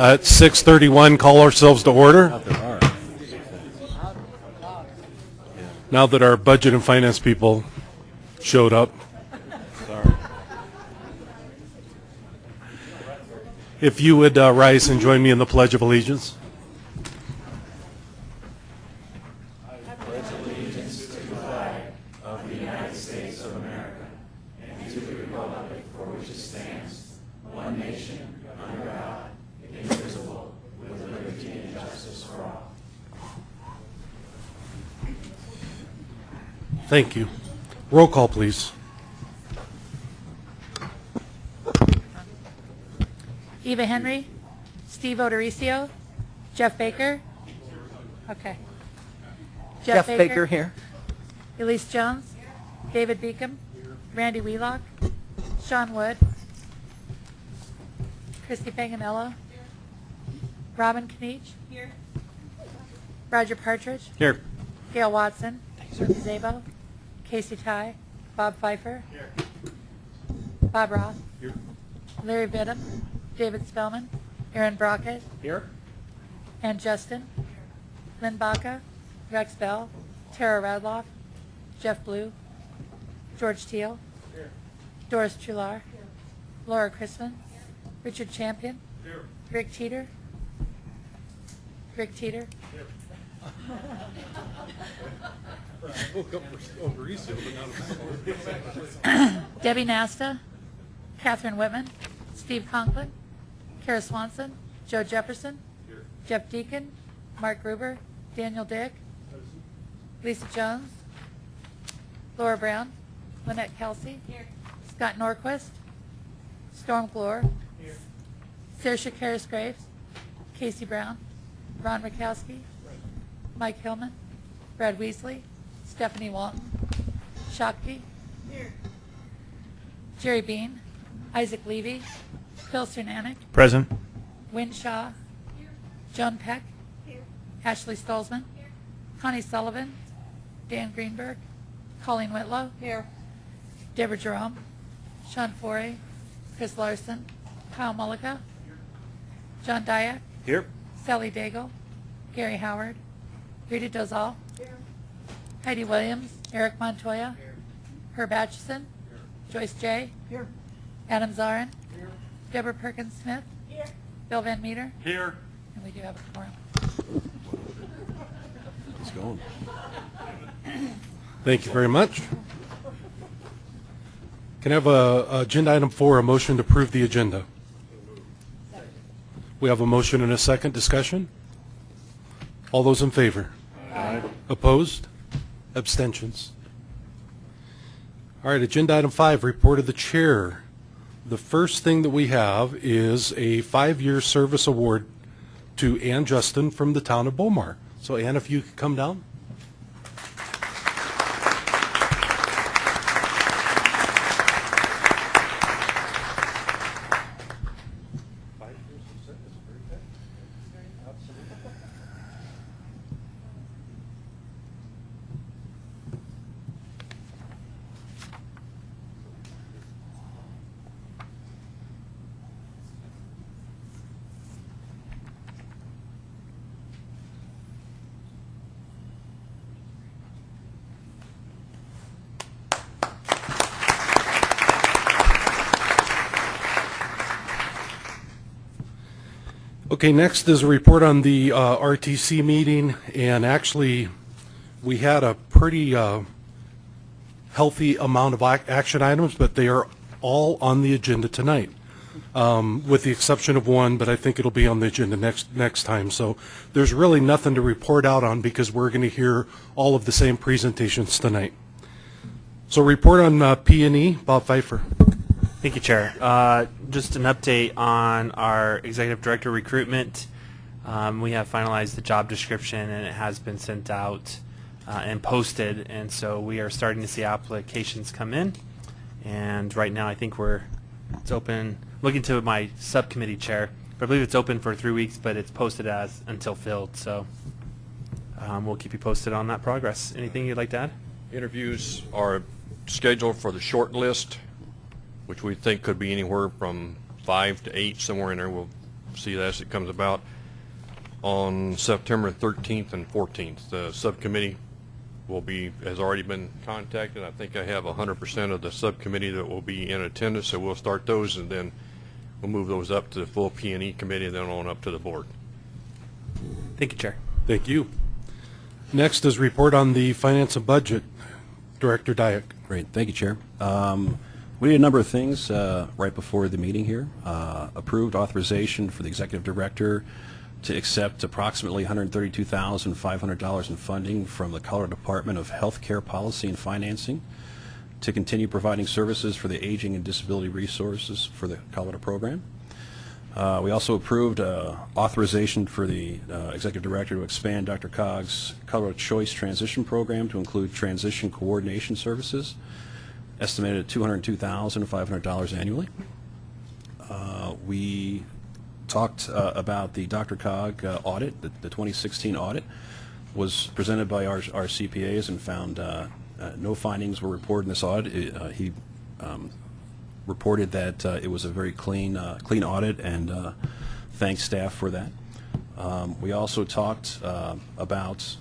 At 6:31, call ourselves to order. Now that our budget and finance people showed up. If you would uh, rise and join me in the Pledge of Allegiance. Thank you. Roll call, please. Eva Henry, Steve O'Dorisio, Jeff Baker. Okay. Jeff Baker here. Elise Jones, David Beacom, Randy Wheelock, Sean Wood, Christy Panganello, Robin Kniech. Here. Roger Partridge, Here. Gail Watson, Ruth Zabo, Casey Tighe, Bob Pfeiffer. Here. Bob Ross. Larry Vidham, David Spellman, Aaron Brockett, Here. and Justin. Lynn Baca, Rex Bell, Tara Radloff, Jeff Blue, George Teal, Doris Truhlar, Laura Chrisman, Richard Champion, Rick Teeter, Rick Teeter, Debbie Nasta, Catherine Whitman, Steve Conklin, Kara Swanson, Joe Jefferson, Jeff Deacon, Mark Gruber, Daniel Dick, Lisa Jones, Laura Brown, Lynette Kelsey, Scott Norquist, Storm Glore, Saoirse Karis Graves, Casey Brown, Ron Rakowski, Mike Hillman, Brad Weasley, Stephanie Walton, Shakti, Jerry Bean, Isaac Levy, Phil Cernanik, Present. Win Shaw, Joan Peck, Ashley Stolzman, Connie Sullivan, Dan Greenberg, Colleen Whitlow, here, Deborah Jerome, Sean Forey, Chris Larson, Kyle Mullica, John Diak, Here. Sally Daigle, Gary Howard, Rita Dozal, Heidi Williams, Eric Montoya, Herb Atchison, Joyce J. Adam Zarrin, Deborah Perkins Smith, Bill Van Meter, Here. and we do have a quorum. It's going. Thank you very much. Can I have a, agenda item four, a motion to approve the agenda? We have a motion and a second discussion. All those in favor? Opposed? Abstentions? All right, agenda item five, report of the chair. The first thing that we have is a five-year service award to Ann Justin from the town of Bow Mar. So Ann, if you could come down. Okay, next is a report on the uh, RTC meeting, and actually, we had a pretty uh, healthy amount of action items, but they are all on the agenda tonight, um, with the exception of one, but I think it'll be on the agenda next, next time. So there's really nothing to report out on because we're going to hear all of the same presentations tonight. So report on uh, P and E, Bob Pfeiffer. Thank you, Chair. Uh, just an update on our executive director recruitment. Um, we have finalized the job description and it has been sent out uh, and posted, and so we are starting to see applications come in. And right now, I think we're it's open. Looking to my subcommittee chair, I believe it's open for three weeks, but it's posted as until filled. So um, we'll keep you posted on that progress. Anything you'd like to add? Interviews are scheduled for the short list, which we think could be anywhere from five to eight, somewhere in there. We'll see that as it comes about on September 13th and 14th. The subcommittee will be, has already been contacted. I think I have 100% of the subcommittee that will be in attendance, so we'll start those, and then we'll move those up to the full P and E committee, and then on up to the board. Thank you, Chair. Thank you. Next is report on the finance and budget. Director Diak. Great, thank you, Chair. Um, We did a number of things uh, right before the meeting here. Uh, Approved authorization for the Executive Director to accept approximately $132,500 in funding from the Colorado Department of Healthcare Policy and Financing to continue providing services for the aging and disability resources for the Colorado program. Uh, We also approved uh, authorization for the uh, Executive Director to expand DRCOG's Colorado Choice Transition Program to include transition coordination services, estimated at $202,500 annually. Uh, We talked uh, about the DRCOG uh, audit, the the 2016 audit, was presented by our our CPAs and found uh, uh, no findings were reported in this audit. It, uh, He um, reported that it was a very clean, clean audit, and thanked staff for that. Um, We also talked about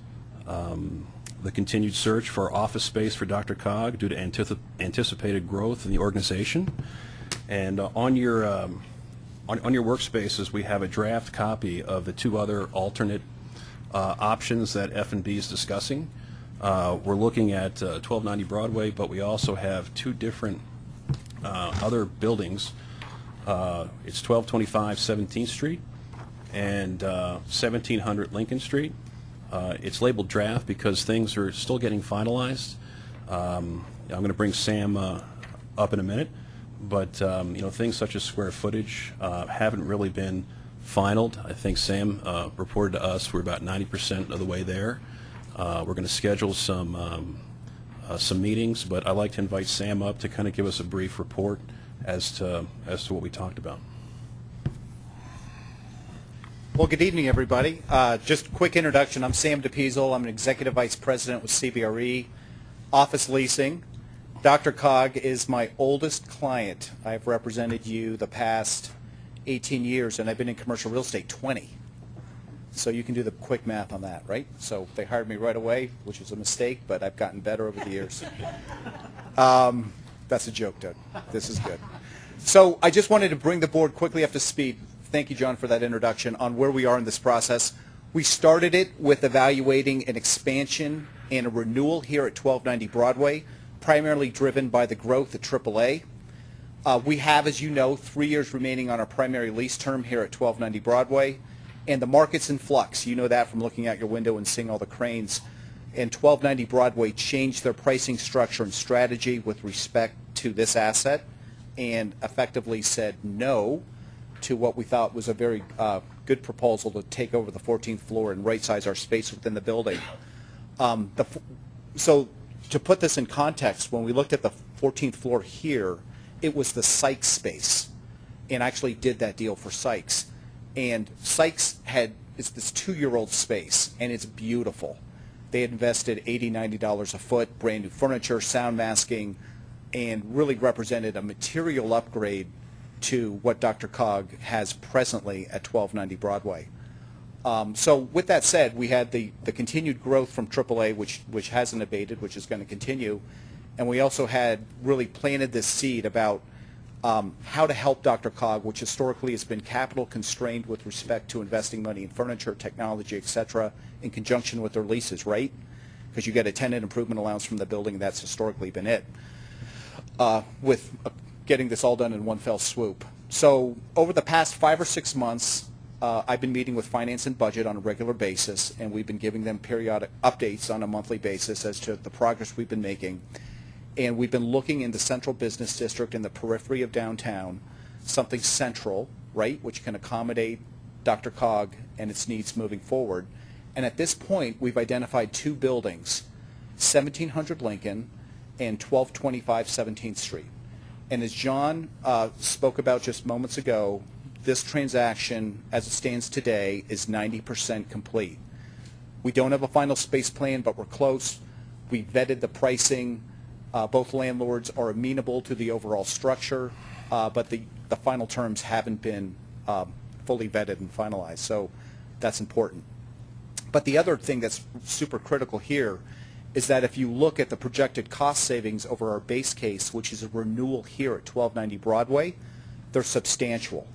um, the continued search for office space for DRCOG due to anticipated growth in the organization. And uh, on your, um, on on your workspaces, we have a draft copy of the two other alternate uh, options that f and B is discussing. Uh, We're looking at uh, 1290 Broadway, but we also have two different uh, other buildings. Uh, It's 1225 17th Street and uh, 1700 Lincoln Street. Uh, It's labeled draft because things are still getting finalized. Um, I'm going to bring Sam uh, up in a minute, but, um, you know, things such as square footage uh, haven't really been finalized. I think Sam uh, reported to us we're about 90% of the way there. Uh, We're going to schedule some um, uh, some meetings, but I'd like to invite Sam up to kind of give us a brief report as to, as to what we talked about. Well, good evening, everybody. Uh, Just a quick introduction. I'm Sam DePiesel. I'm an Executive Vice President with CBRE Office Leasing. DRCOG is my oldest client. I've represented you the past 18 years, and I've been in commercial real estate 20. So you can do the quick math on that, right? So they hired me right away, which was a mistake, but I've gotten better over the years. Um, That's a joke, Doug. This is good. So I just wanted to bring the board quickly up to speed. Thank you, John, for that introduction on where we are in this process. We started it with evaluating an expansion and a renewal here at 1290 Broadway, primarily driven by the growth at AAA. Uh, We have, as you know, three years remaining on our primary lease term here at 1290 Broadway, and the market's in flux. You know that from looking out your window and seeing all the cranes. And 1290 Broadway changed their pricing structure and strategy with respect to this asset and effectively said no to what we thought was a very uh, good proposal to take over the 14th floor and right-size our space within the building. Um, the, so to put this in context, when we looked at the 14th floor here, it was the Sykes space, and actually did that deal for Sykes. And Sykes had it's this two-year-old space, and it's beautiful. They invested $80, $90 a foot, brand new furniture, sound masking, and really represented a material upgrade to what DRCOG has presently at 1290 Broadway. Um, so with that said, we had the, the continued growth from AAA, which, which hasn't abated, which is going to continue. And we also had really planted this seed about um, how to help DRCOG, which historically has been capital constrained with respect to investing money in furniture, technology, et cetera, in conjunction with their leases, right? Because you get a tenant improvement allowance from the building, that's historically been it uh, with getting this all done in one fell swoop. So over the past five or six months, uh, I've been meeting with finance and budget on a regular basis, and we've been giving them periodic updates on a monthly basis as to the progress we've been making. And we've been looking in the central business district in the periphery of downtown, something central, right, which can accommodate DRCOG and its needs moving forward. And at this point, we've identified two buildings, 1700 Lincoln and 1225 17th Street. And as John uh, spoke about just moments ago, this transaction, as it stands today, is 90% complete. We don't have a final space plan, but we're close. We vetted the pricing. Uh, Both landlords are amenable to the overall structure, uh, but the, the final terms haven't been um, fully vetted and finalized. So that's important. But the other thing that's super critical here is that if you look at the projected cost savings over our base case, which is a renewal here at 1290 Broadway, they're substantial.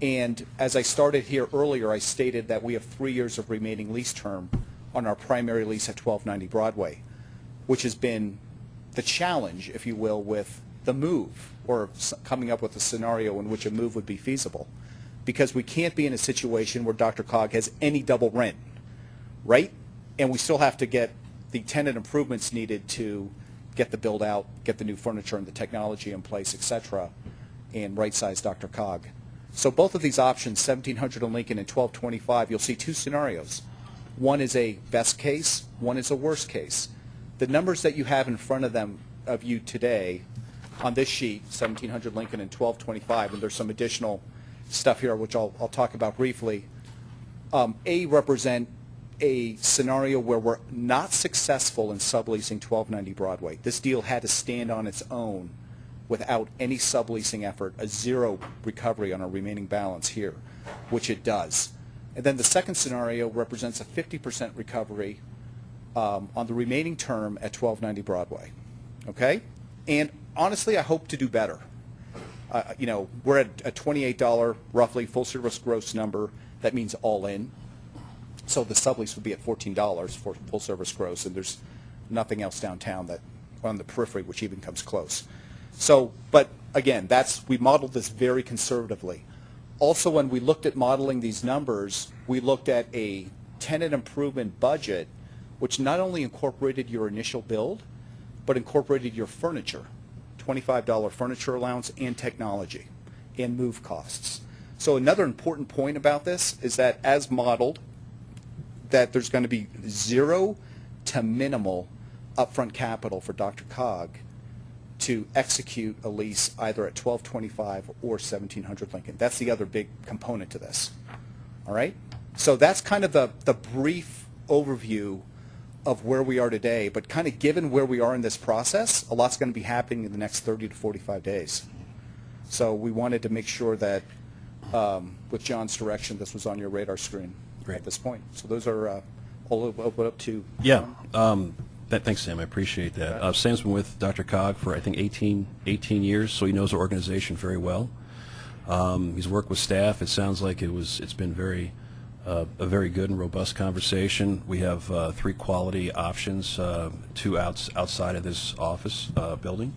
And as I started here earlier, I stated that we have three years of remaining lease term on our primary lease at 1290 Broadway, which has been the challenge, if you will, with the move or coming up with a scenario in which a move would be feasible. Because we can't be in a situation where DRCOG has any double rent, right? And we still have to get the tenant improvements needed to get the build out, get the new furniture and the technology in place, et cetera, and right-size DRCOG. So both of these options, 1700 on Lincoln and 1225, you'll see two scenarios. One is a best case, one is a worst case. The numbers that you have in front of them, of you today, on this sheet, 1700 Lincoln and 1225, and there's some additional stuff here which I'll, I'll talk about briefly, um, A represent a scenario where we're not successful in subleasing 1290 Broadway. This deal had to stand on its own without any subleasing effort, a zero recovery on our remaining balance here, which it does. And then the second scenario represents a 50% recovery um, on the remaining term at 1290 Broadway. Okay? And honestly, I hope to do better. Uh, you know, we're at a $28 roughly full service gross number. That means all in. So the sublease would be at $14 for full service gross, and there's nothing else downtown that on the periphery which even comes close. So, but again, that's we modeled this very conservatively. Also, when we looked at modeling these numbers, we looked at a tenant improvement budget, which not only incorporated your initial build, but incorporated your furniture, $25 furniture allowance and technology and move costs. So another important point about this is that as modeled, that there's going to be zero to minimal upfront capital for DRCOG to execute a lease either at 1225 or 1700 Lincoln. That's the other big component to this. All right? So that's kind of the, the brief overview of where we are today, but kind of given where we are in this process, a lot's going to be happening in the next 30 to 45 days. So we wanted to make sure that, um, with John's direction, this was on your radar screen Great. at this point. So those are, uh, I'll open up to. Yeah. Um, that, thanks, Sam. I appreciate that. Uh, Sam's been with DRCOG for, I think, 18, 18 years, so he knows our organization very well. Um, he's worked with staff. It sounds like it was, it's been very, uh, a very good and robust conversation. We have uh, three quality options, uh, two outs, outside of this office uh, building.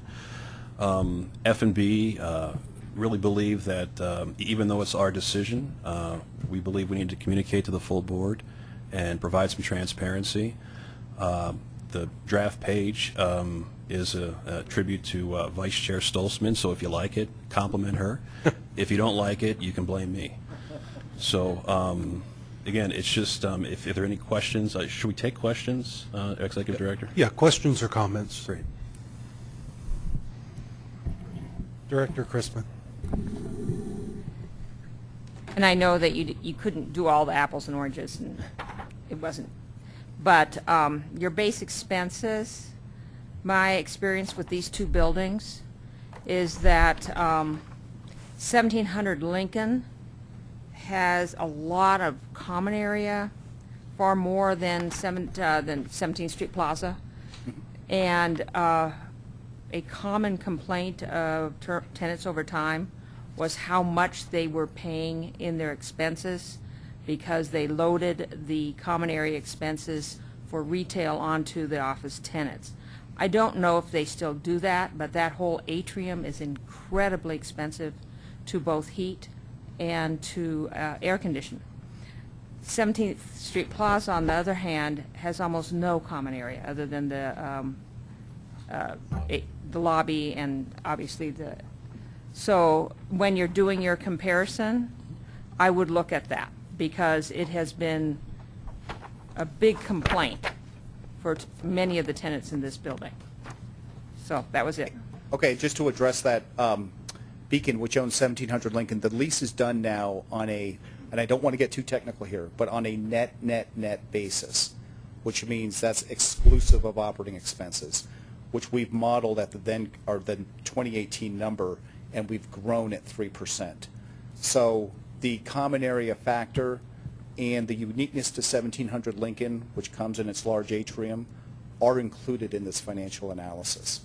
Um, F&B uh, really believe that um, even though it's our decision, uh, we believe we need to communicate to the full board and provide some transparency. Um, The draft page um, is a a tribute to uh, Vice Chair Stolzman, so if you like it, compliment her. If you don't like it, you can blame me. So, um, again, it's just, um, if if there are any questions, uh, should we take questions, uh, Executive Director? Yeah, questions or comments? Great. Director Chrisman. And I know that you, you couldn't do all the apples and oranges, and it wasn't. But um, your base expenses, my experience with these two buildings is that um, 1700 Lincoln has a lot of common area, far more than seven, uh, than 17th Street Plaza. And uh, a common complaint of tenants over time was how much they were paying in their expenses because they loaded the common area expenses for retail onto the office tenants. I don't know if they still do that, but that whole atrium is incredibly expensive to both heat and to uh, air condition. 17th Street Plaza, on the other hand, has almost no common area other than the, um, uh, the lobby and obviously the, so when you're doing your comparison, I would look at that because it has been a big complaint for many of the tenants in this building. So that was it. Okay, just to address that, um, Beacon, which owns 1700 Lincoln, the lease is done now on a, and I don't want to get too technical here, but on a net, net, net basis, which means that's exclusive of operating expenses, which we've modeled at the then, or the 2018 number, and we've grown at 3%. So the common area factor and the uniqueness to 1700 Lincoln, which comes in its large atrium, are included in this financial analysis.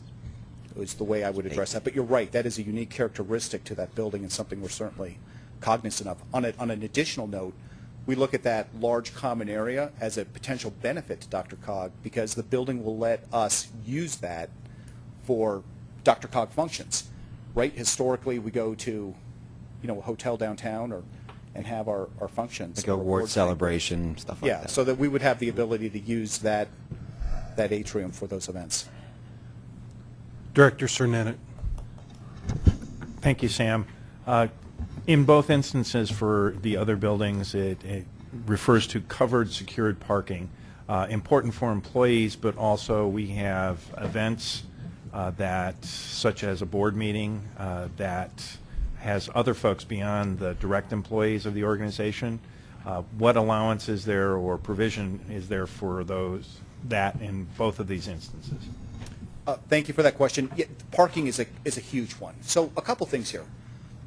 Is the way I would address that. But you're right, that is a unique characteristic to that building and something we're certainly cognizant of. On, a, on an additional note, we look at that large common area as a potential benefit to DRCOG because the building will let us use that for DRCOG functions. Right? Historically, we go to, you know, a hotel downtown or and have our, our functions. Like a award banquet. celebration, stuff like Yeah, that. Yeah, so that we would have the ability to use that that atrium for those events. Director Cernetic. Thank you, Sam. Uh, In both instances for the other buildings, it it refers to covered, secured parking. Uh, Important for employees, but also we have events uh, that, such as a board meeting, uh, that has other folks beyond the direct employees of the organization. Uh, What allowance is there or provision is there for those, that in both of these instances? Uh, Thank you for that question. Yeah, Parking is a, is a huge one. So a couple things here.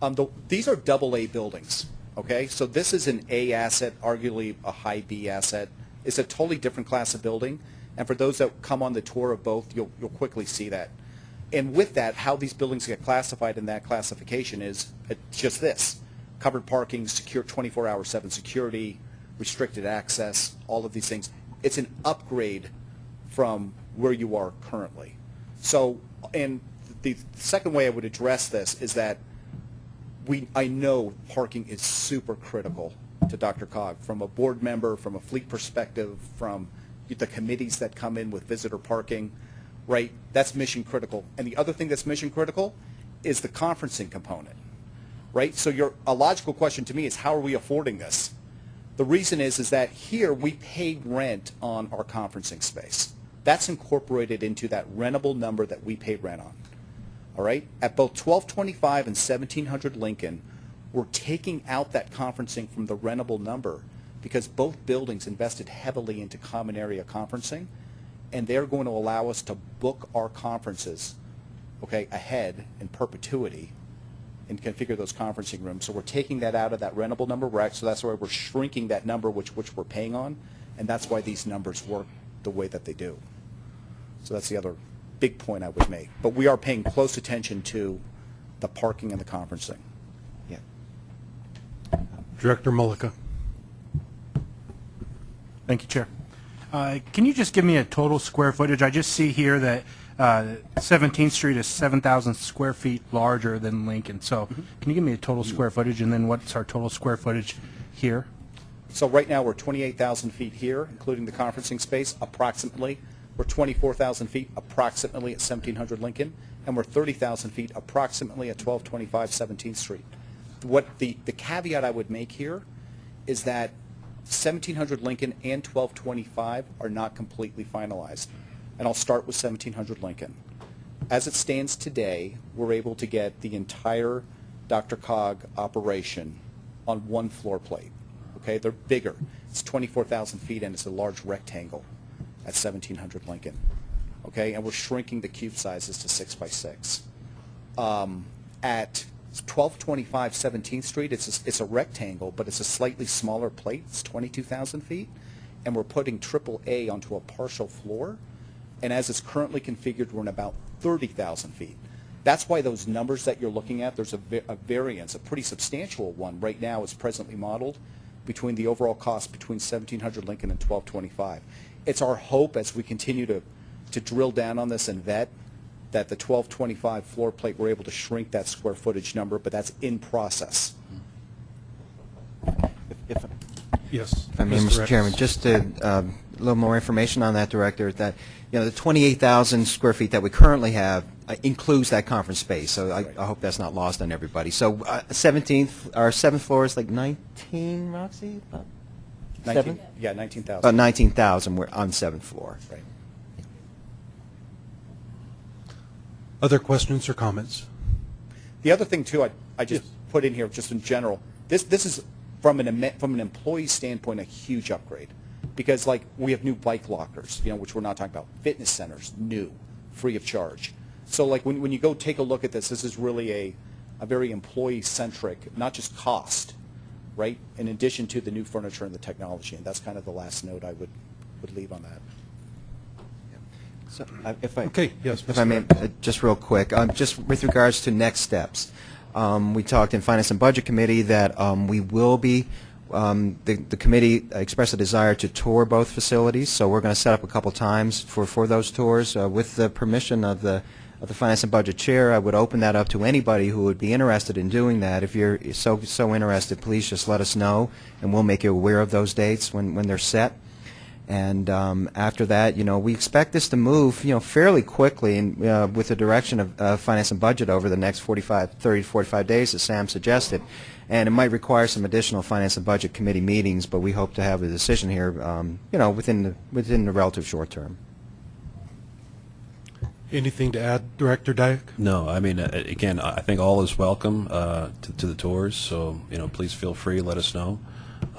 Um, the- These are double A buildings, okay? So this is an A asset, arguably a high B asset. It's a totally different class of building. And for those that come on the tour of both, you'll, you'll quickly see that. And with that, how these buildings get classified in that classification is uh, just this. Covered parking, secure 24-hour 7 security, restricted access, all of these things. It's an upgrade from where you are currently. So, and the second way I would address this is that we, I know parking is super critical to DRCOG, from a board member, from a fleet perspective, from the committees that come in with visitor parking, right? That's mission critical. And the other thing that's mission critical is the conferencing component, right? So your, a logical question to me is how are we affording this? The reason is, is that here we pay rent on our conferencing space. That's incorporated into that rentable number that we pay rent on. All right? At both 1225 and 1700 Lincoln, we're taking out that conferencing from the rentable number because both buildings invested heavily into common area conferencing, and they're going to allow us to book our conferences, okay, ahead in perpetuity and configure those conferencing rooms. So we're taking that out of that rentable number, act- so that's why we're shrinking that number which, which we're paying on, and that's why these numbers work the way that they do. So that's the other big point I would make. But we are paying close attention to the parking and the conferencing. Yeah. Director Mullica. Thank you, Chair. Uh, Can you just give me a total square footage? I just see here that uh, 17th Street is 7,000 square feet larger than Lincoln. So can you give me a total square footage, and then what's our total square footage here? So right now, we're 28,000 feet here, including the conferencing space, approximately. We're 24,000 feet approximately at 1700 Lincoln, and we're 30,000 feet approximately at 1225 17th Street. What the, the caveat I would make here is that 1700 Lincoln and 1225 are not completely finalized. And I'll start with 1700 Lincoln. As it stands today, we're able to get the entire DRCOG operation on one floor plate. Okay, they're bigger. It's 24,000 feet and it's a large rectangle at 1700 Lincoln. Okay, and we're shrinking the cube sizes to six by six. Um, at 1225 17th Street, it's a, it's a rectangle, but it's a slightly smaller plate. It's 22,000 feet, and we're putting triple A onto a partial floor. And as it's currently configured, we're in about 30,000 feet. That's why those numbers that you're looking at, there's a, a variance, a pretty substantial one right now is presently modeled between the overall cost between 1700 Lincoln and 1225. It's our hope as we continue to, to drill down on this and vet that the 1225 floor plate, we're able to shrink that square footage number, but that's in process. If, Yes. if I may, Mr. Mr. Chairman, just to, um, a little more information on that, Director, that, you know, the 28,000 square feet that we currently have uh, includes that conference space, so I, I hope that's not lost on everybody. So uh, 17th, our seventh floor is like 19, Roxy? About 19 Yeah, 19,000. About uh, 19,000, we're on seventh floor. Right. Other questions or comments? The other thing too, I, I just put in here, just in general, this, this is from an, from an employee standpoint, a huge upgrade. Because like, we have new bike lockers, you know, which we're not talking about, fitness centers, new, free of charge. So like, when, when you go take a look at this, this is really a, a very employee-centric, not just cost, right? In addition to the new furniture and the technology, and that's kind of the last note I would, would leave on that. So, uh, If I. Okay, yes, If I may, uh, just real quick, um, just with regards to next steps. Um, We talked in Finance and Budget Committee that um, we will be, um, the the committee expressed a desire to tour both facilities, so we're going to set up a couple times for for those tours. Uh, With the permission of the of the Finance and Budget Chair, I would open that up to anybody who would be interested in doing that. If you're so so interested, please just let us know, and we'll make you aware of those dates when when they're set. And um, after that, you know, we expect this to move, you know, fairly quickly and uh, with the direction of uh, finance and budget over the next 45, 30 to 45 days, as Sam suggested. And it might require some additional finance and budget committee meetings, but we hope to have a decision here, um, you know, within the, within the relative short term. Anything to add, Director Diak? No, I mean, uh, again, I I think all is welcome uh, to to the tours, so, you know, please feel free, let us know.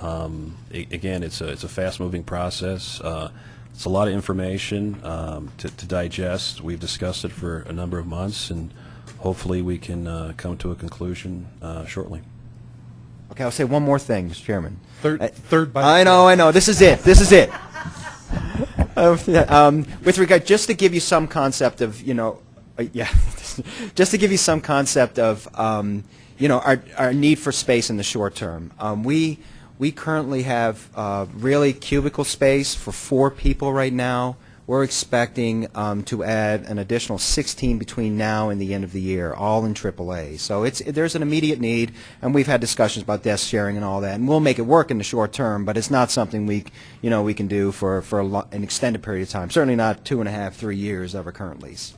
Um, Again, it's a, it's a fast-moving process. Uh, It's a lot of information um, to to digest. We've discussed it for a number of months, and hopefully we can uh, come to a conclusion uh, shortly. Okay, I'll say one more thing, Mr. Chairman. Third, third by... I know, I know. This is it. This is it. Um, with regard, just to give you some concept of, you know, uh, yeah, just to give you some concept of, um, you know, our, our need for space in the short term. Um, we we currently have uh, really cubicle space for four people right now. We're expecting um, to add an additional 16 between now and the end of the year, all in AAA. So it's there's an immediate need, and we've had discussions about desk sharing and all that, and we'll make it work in the short term. But it's not something we, you know, we can do for for an extended period of time. Certainly not two and a half, three years of our current lease.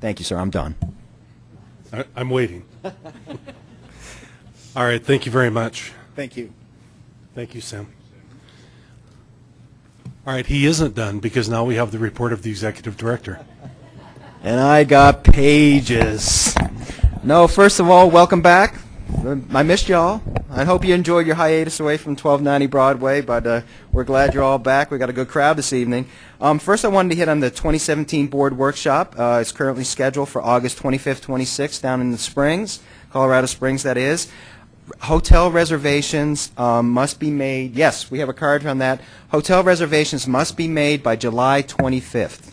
Thank you, sir. I'm done. I- I'm waiting. All right, thank you very much. Thank you. Thank you, Sam. All right, he isn't done because now we have the report of the executive director. And I got pages. No, first of all, welcome back. I missed y'all. I hope you enjoyed your hiatus away from 1290 Broadway, but uh, we're glad you're all back. We got a good crowd this evening. Um, first, I wanted to hit on the 2017 board workshop. Uh, it's currently scheduled for August 25th, 26th down in the Springs, Colorado Springs, that is. Hotel reservations um, must be made. Yes, we have a card on that. Hotel reservations must be made by July 25th.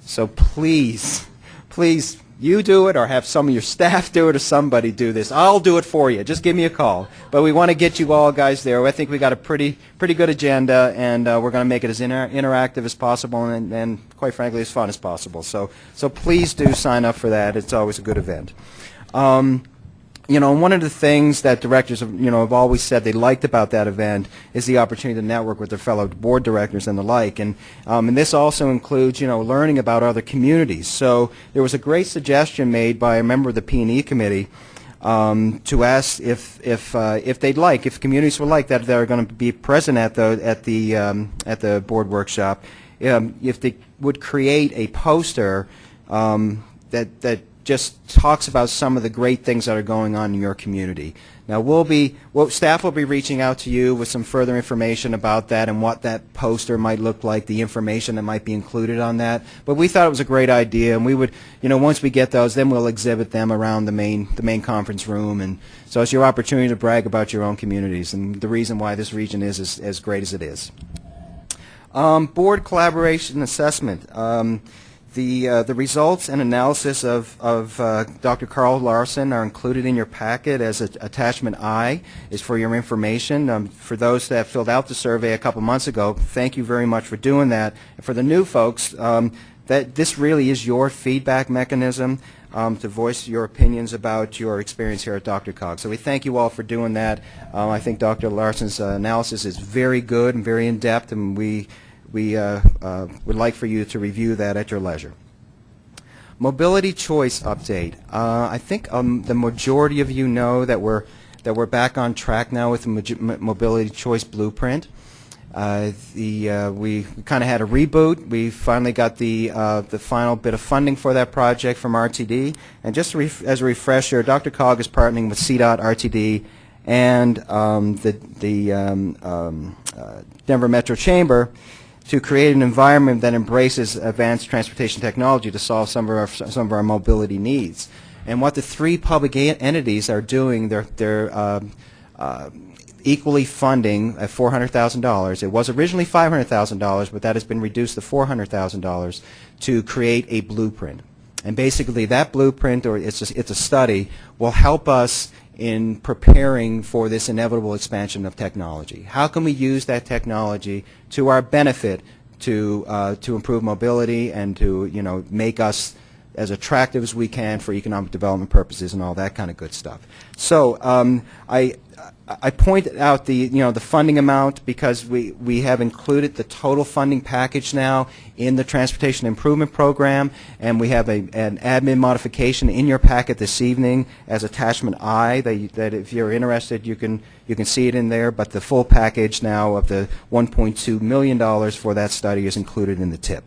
So please, please, you do it or have some of your staff do it or somebody do this. I'll do it for you. Just give me a call. But we want to get you all guys there. I think we got a pretty pretty good agenda, and uh, we're going to make it as inter- interactive as possible and, and, quite frankly, as fun as possible. So, so please do sign up for that. It's always a good event. Um, you know, one of the things that directors, have, you know, have always said they liked about that event is the opportunity to network with their fellow board directors and the like. And, um, and this also includes, you know, learning about other communities. So there was a great suggestion made by a member of the P&E committee um, to ask if, if, uh, if they'd like, if communities would like that they're going to be present at the, at the, um, at the board workshop, um, if they would create a poster um, that, that just talks about some of the great things that are going on in your community. Now, we'll be, well, staff will be reaching out to you with some further information about that and what that poster might look like, the information that might be included on that. But we thought it was a great idea, and we would, you know, once we get those, then we'll exhibit them around the main, the main conference room. And so it's your opportunity to brag about your own communities and the reason why this region is as, as great as it is. Um, board collaboration assessment. Um, the, uh, the results and analysis of, of uh, Dr. Carl Larson are included in your packet as a, attachment I is for your information. Um, for those that filled out the survey a couple months ago, thank you very much for doing that. And for the new folks, um, that this really is your feedback mechanism um, to voice your opinions about your experience here at DRCOG. So we thank you all for doing that. Um, I think Dr. Larson's uh, analysis is very good and very in-depth, and we we uh, uh, would like for you to review that at your leisure. Mobility choice update. Uh, I think um, the majority of you know that we're that we're back on track now with the mo- mobility choice blueprint. Uh, the uh, we kind of had a reboot. We finally got the uh, the final bit of funding for that project from RTD. And just as a refresher, DRCOG is partnering with CDOT, RTD, and um, the the um, um, Denver Metro Chamber to create an environment that embraces advanced transportation technology to solve some of our some of our mobility needs. And what the three public entities are doing, they're they're um, uh, equally funding at $400,000. It was originally $500,000, but that has been reduced to $400,000 to create a blueprint. And basically, that blueprint, or it's a, it's a study, will help us in preparing for this inevitable expansion of technology. How can we use that technology to our benefit to uh, to improve mobility and to you know make us as attractive as we can for economic development purposes and all that kind of good stuff. So um, I I pointed out the you know the funding amount because we we have included the total funding package now in the transportation improvement program and we have a an admin modification in your packet this evening as attachment I that you, that if you're interested you can you can see it in there but the full package now of the 1.2 million dollars for that study is included in the tip.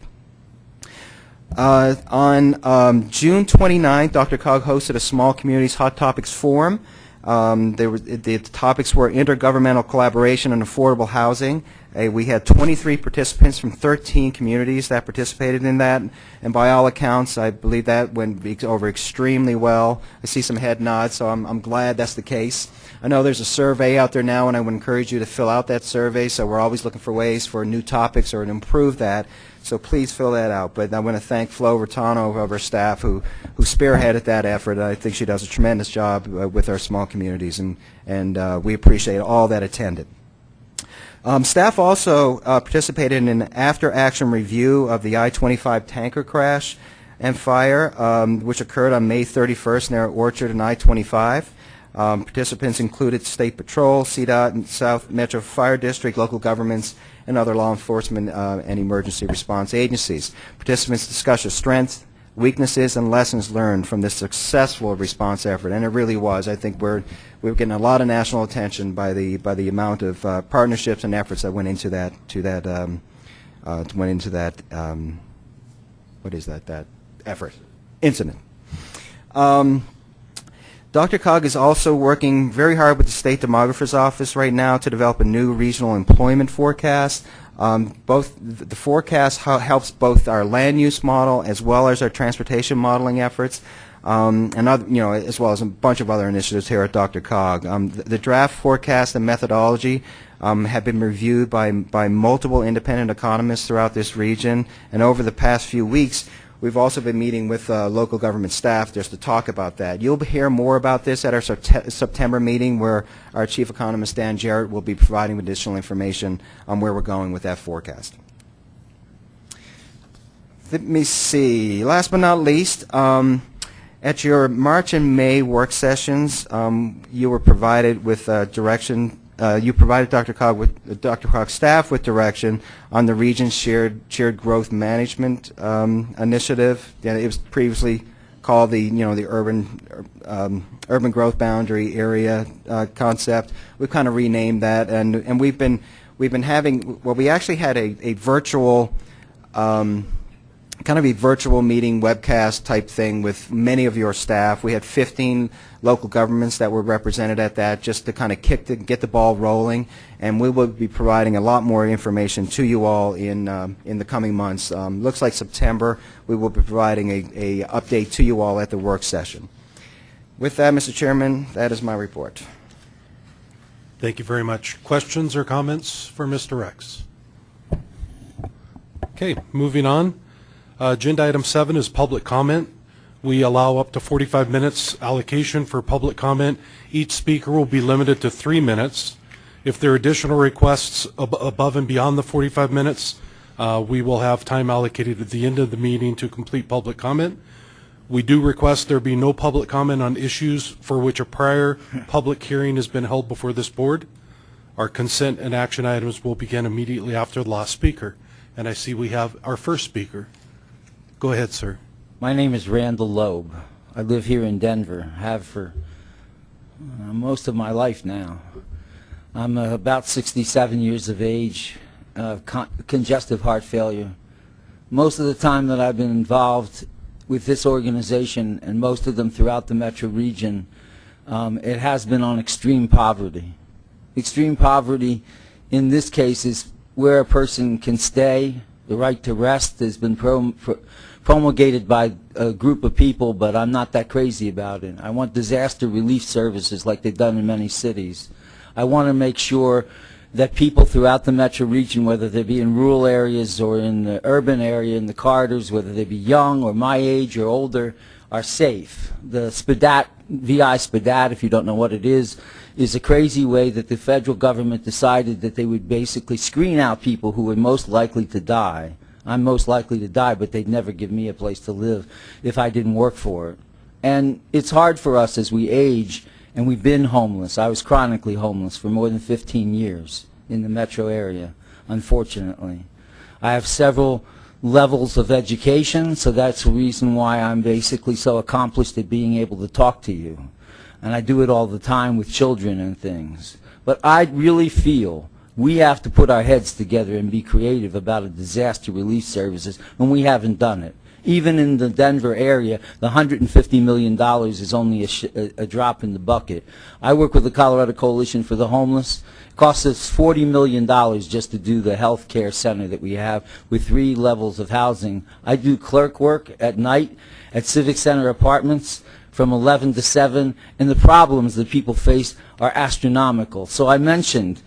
Uh, on um, June 29th, DRCOG hosted a Small Communities Hot Topics Forum. Um, was, the topics were intergovernmental collaboration and affordable housing. Uh, we had 23 participants from 13 communities that participated in that, and by all accounts, I believe that went over extremely well. I see some head nods, so I'm, I'm glad that's the case. I know there's a survey out there now, and I would encourage you to fill out that survey, so we're always looking for ways for new topics or to improve that. So please fill that out. But I want to thank Flo Raitano of our staff who, who spearheaded that effort. I think she does a tremendous job uh, with our small communities, and, and uh, we appreciate all that attended. Um, staff also uh, participated in an after-action review of the I-25 tanker crash and fire, um, which occurred on May 31st near Orchard and I-25. Um, participants included State Patrol, CDOT, and South Metro Fire District, local governments, and other law enforcement uh, and emergency response agencies. Participants discussed the strengths, weaknesses, and lessons learned from this successful response effort, and it really was. I think we're we're getting a lot of national attention by the by the amount of uh, partnerships and efforts that went into that to that um, uh, went into that um, what is that that effort incident. Um, DRCOG is also working very hard with the State Demographer's Office right now to develop a new regional employment forecast. Um, both the forecast helps both our land use model as well as our transportation modeling efforts, um, and other, you know, as well as a bunch of other initiatives here at DRCOG. Um, the, the draft forecast and methodology um, have been reviewed by by multiple independent economists throughout this region, and over the past few weeks, We've also been meeting with uh, local government staff just to talk about that. You'll hear more about this at our September meeting where our chief economist, Dan Jarrett, will be providing additional information on where we're going with that forecast. Let me see. Last but not least, um, at your March and May work sessions, um, you were provided with uh, direction uh, you provided DRCOG with uh, DRCOG's staff with direction on the region's shared shared growth management um, initiative. Yeah, it was previously called the you know the urban um, urban growth boundary area uh, concept. We've kind of renamed that, and and we've been we've been having well, we actually had a a virtual. Um, kind of a virtual meeting webcast type thing with many of your staff. We had 15 local governments that were represented at that just to kind of kick the, get the ball rolling. And we will be providing a lot more information to you all in, um, in the coming months. Um, looks like September we will be providing a, a update to you all at the work session. With that, Mr. Chairman, that is my report. Thank you very much. Questions or comments for Mr. Rex? Okay, moving on. Uh, Agenda item seven is public comment. We allow up to 45 minutes allocation for public comment. Each speaker will be limited to three minutes. If there are additional requests ab- above and beyond the 45 minutes, uh, we will have time allocated at the end of the meeting to complete public comment. We do request there be no public comment on issues for which a prior public hearing has been held before this board. Our consent and action items will begin immediately after the last speaker. And I see we have our first speaker. Go ahead, sir. My name is Randall Loeb. I live here in Denver, have for uh, most of my life now. I'm uh, about 67 years of age, uh, con- congestive heart failure. Most of the time that I've been involved with this organization, and most of them throughout the metro region, um, it has been on extreme poverty. Extreme poverty in this case is where a person can stay. The right to rest has been prom- pro- promulgated by a group of people, but I'm not that crazy about it. I want disaster relief services like they've done in many cities. I want to make sure that people throughout the metro region, whether they be in rural areas or in the urban area, in the corridors, whether they be young or my age or older, are safe. The SPDAT, VI SPDAT, if you don't know what it is, is a crazy way that the federal government decided that they would basically screen out people who were most likely to die. I'm most likely to die, but they'd never give me a place to live if I didn't work for it. And it's hard for us as we age, and we've been homeless. I was chronically homeless for more than 15 years in the metro area, unfortunately. I have several levels of education, so that's the reason why I'm basically so accomplished at being able to talk to you. And I do it all the time with children and things. But I really feel we have to put our heads together and be creative about a disaster relief services and we haven't done it. Even in the Denver area, the $150 million is only a, a drop in the bucket. I work with the Colorado Coalition for the Homeless. It costs us $40 million just to do the health care center that we have with three levels of housing. I do clerk work at night at Civic Center Apartments from 11 to 7, and the problems that people face are astronomical. So I mentioned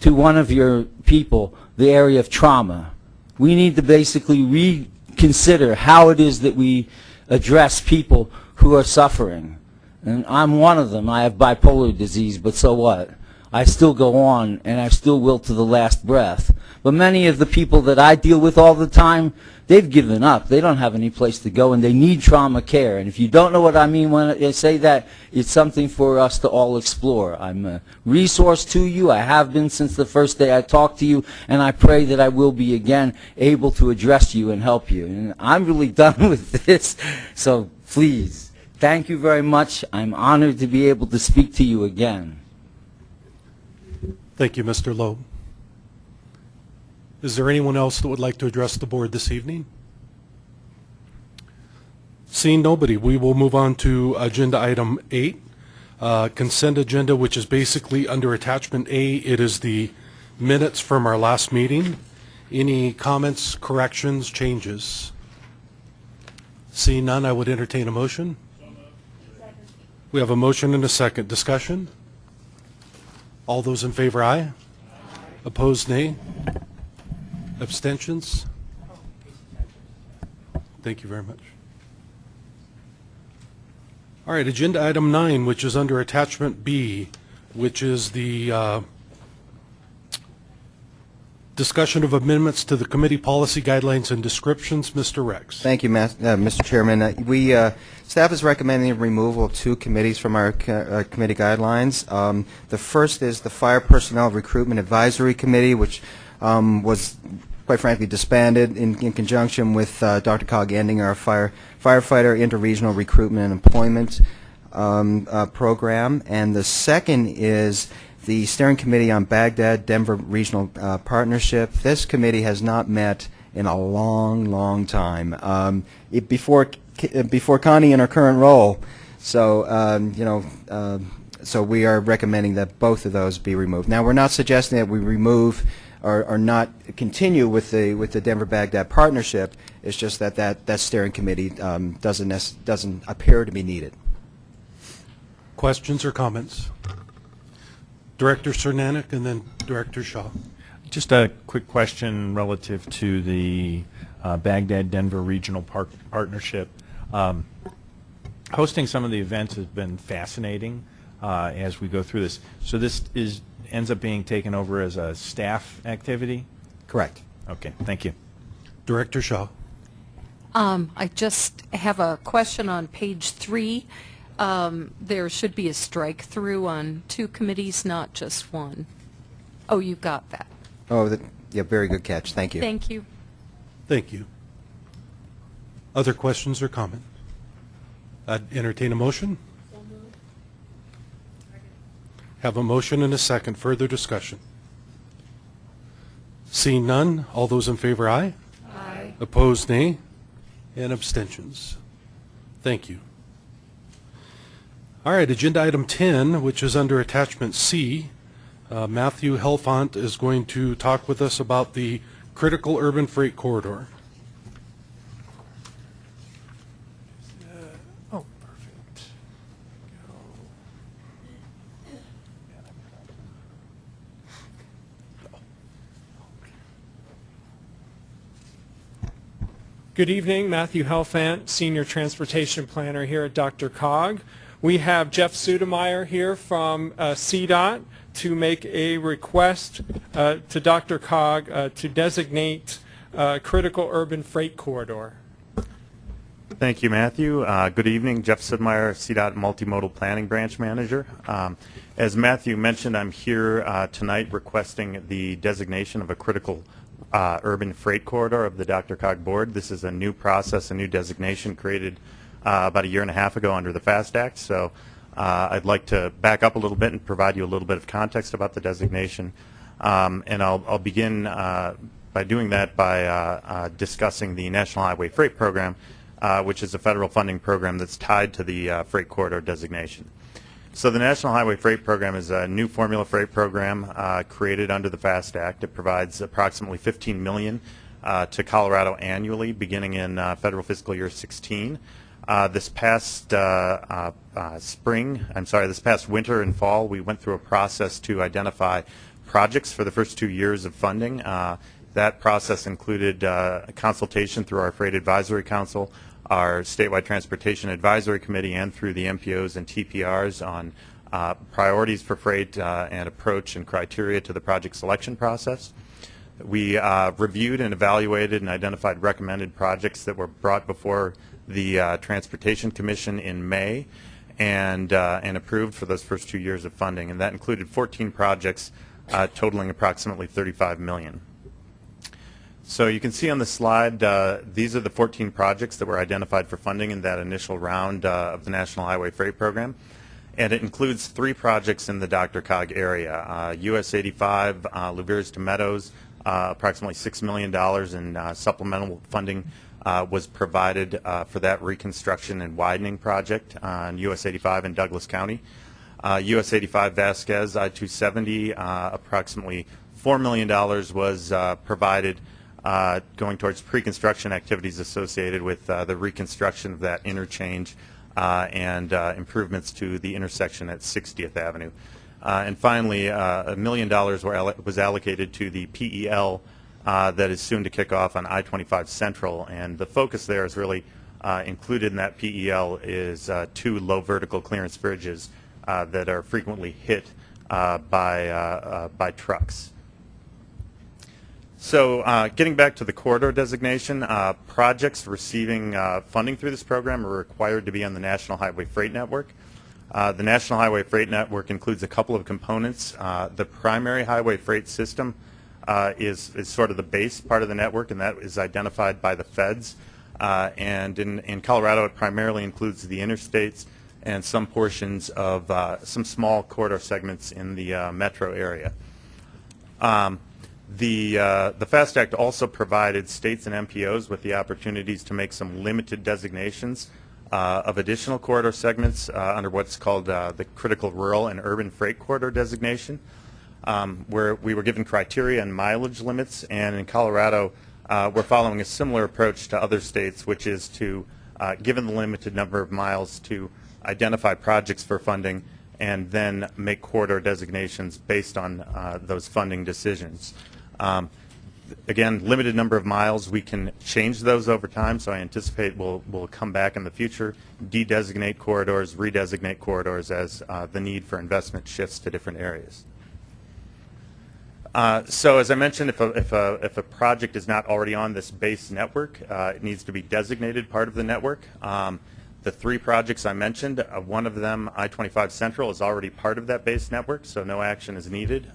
to one of your people the area of trauma. We need to basically reconsider how it is that we address people who are suffering. And I'm one of them. I have bipolar disease, but so what? I still go on, and I still will to the last breath. But many of the people that I deal with all the time, they've given up. They don't have any place to go, and they need trauma care. And if you don't know what I mean when I say that, it's something for us to all explore. I'm a resource to you. I have been since the first day I talked to you, and I pray that I will be again able to address you and help you. And I'm really done with this, so please, thank you very much. I'm honored to be able to speak to you again. Thank you, Mr. Loeb. Is there anyone else that would like to address the board this evening? Seeing nobody, we will move on to agenda item eight, uh, consent agenda, which is basically under attachment A. It is the minutes from our last meeting. Any comments, corrections, changes? Seeing none, I would entertain a motion. We have a motion and a second. Discussion? All those in favor, aye. Opposed, nay. Abstentions? Thank you very much. All right, agenda item nine, which is under attachment B, which is the uh, discussion of amendments to the committee policy guidelines and descriptions. Mr. Rex. Thank you, Ma- uh, Mr. Chairman. Uh, We, uh, staff is recommending removal of two committees from our co- uh, committee guidelines. Um, The first is the Fire Personnel Recruitment Advisory Committee, which um, was, quite frankly, disbanded in in conjunction with uh, DRCOG ending our fire firefighter interregional recruitment and employment um, uh, program. And the second is the Steering Committee on Baghdad Denver Regional uh, Partnership. This committee has not met in a long, long time. Um, it, before uh, before Connie in her current role, so um, you know, uh, so we are recommending that both of those be removed. Now, we're not suggesting that we remove or, or not continue with the with the Denver Baghdad partnership. It's just that that, that steering committee um, doesn't doesn't appear to be needed. Questions or comments? Director Cernanek and then Director Shaw. Just a quick question relative to the uh, Baghdad-Denver Regional Park Partnership. Um, Hosting some of the events has been fascinating uh, as we go through this. So this is, ends up being taken over as a staff activity? Correct. Okay, thank you. Director Shaw. Um, I just have a question on page three. Um, there should be a strike through on two committees, not just one. Oh, you got that. Oh, that, yeah, very good catch. Thank you. Thank you. Thank you. Other questions or comments? I'd entertain a motion. Have a motion and a second. Further discussion. Seeing none, all those in favor, aye. Aye. Opposed, nay. And abstentions. Thank you. All right, agenda item 10, which is under attachment C. Uh, Matthew Helfant is going to talk with us about the critical urban freight corridor. Good evening, Matthew Helfant, Senior Transportation Planner here at DRCOG. We have Jeff Sudmeier here from uh, CDOT to make a request uh, to DRCOG uh, to designate uh, critical urban freight corridor. Thank you, Matthew. Uh, Good evening, Jeff Sudmeier, CDOT Multimodal Planning Branch Manager. Um, As Matthew mentioned, I'm here uh, tonight requesting the designation of a critical uh, urban freight corridor of the DRCOG Board. This is a new process, a new designation created uh, about a year and a half ago under the FAST Act. So uh, I'd like to back up a little bit and provide you a little bit of context about the designation. Um, And I'll I'll begin uh, by doing that by uh, uh, discussing the National Highway Freight Program, which is a federal funding program that's tied to the freight corridor designation. So the National Highway Freight Program is a new formula freight program uh, created under the FAST Act. It provides approximately 15 million uh, to Colorado annually, beginning in uh, federal fiscal year 16. Uh, this past uh, uh, spring, I'm sorry, this past winter and fall, we went through a process to identify projects for the first two years of funding. That process included consultation through our Freight Advisory Council, our Statewide Transportation Advisory Committee, and through the MPOs and TPRs on uh, priorities for freight uh, and approach and criteria to the project selection process. We uh, reviewed and evaluated and identified recommended projects that were brought before the uh, Transportation Commission in May and, uh, and approved for those first two years of funding. And that included 14 projects uh, totaling approximately 35 million. So you can see on the slide, uh, these are the 14 projects that were identified for funding in that initial round uh, of the National Highway Freight Program. And it includes three projects in the DRCOG area. Uh, US 85, uh, to Meadows, uh, approximately $6 million in uh, supplemental funding uh, was provided for that reconstruction and widening project on US 85 in Douglas County. US 85 Vasquez I-270, uh, approximately $4 million was provided uh, going towards pre-construction activities associated with uh, the reconstruction of that interchange uh, and uh, improvements to the intersection at 60th Avenue. Uh, and finally, a million dollars was allocated to the PEL that is soon to kick off on I-25 Central. And the focus there is really included in that PEL is two low vertical clearance bridges that are frequently hit by, by trucks. So uh, getting back to the corridor designation, uh, projects receiving uh, funding through this program are required to be on the National Highway Freight Network. Uh, the National Highway Freight Network includes a couple of components. Uh, the primary highway freight system uh, is, is sort of the base part of the network, and that is identified by the feds. And in, in Colorado, it primarily includes the interstates and some portions of some small corridor segments in the metro area. Um, the, uh, the FAST Act also provided states and MPOs with the opportunities to make some limited designations uh, of additional corridor segments uh, under what's called uh, the Critical Rural and Urban Freight Corridor designation, um, where we were given criteria and mileage limits. And in Colorado, uh, we're following a similar approach to other states, which is to, uh, given the limited number of miles, to identify projects for funding and then make corridor designations based on uh, those funding decisions. Um, again, limited number of miles. We can change those over time, so I anticipate we'll, we'll come back in the future, de-designate corridors, redesignate corridors as uh, the need for investment shifts to different areas. Uh, so as I mentioned, if a, if, a, if a project is not already on this base network, uh, it needs to be designated part of the network. Um, the three projects I mentioned, uh, one of them, I-25 Central, is already part of that base network, so no action is needed.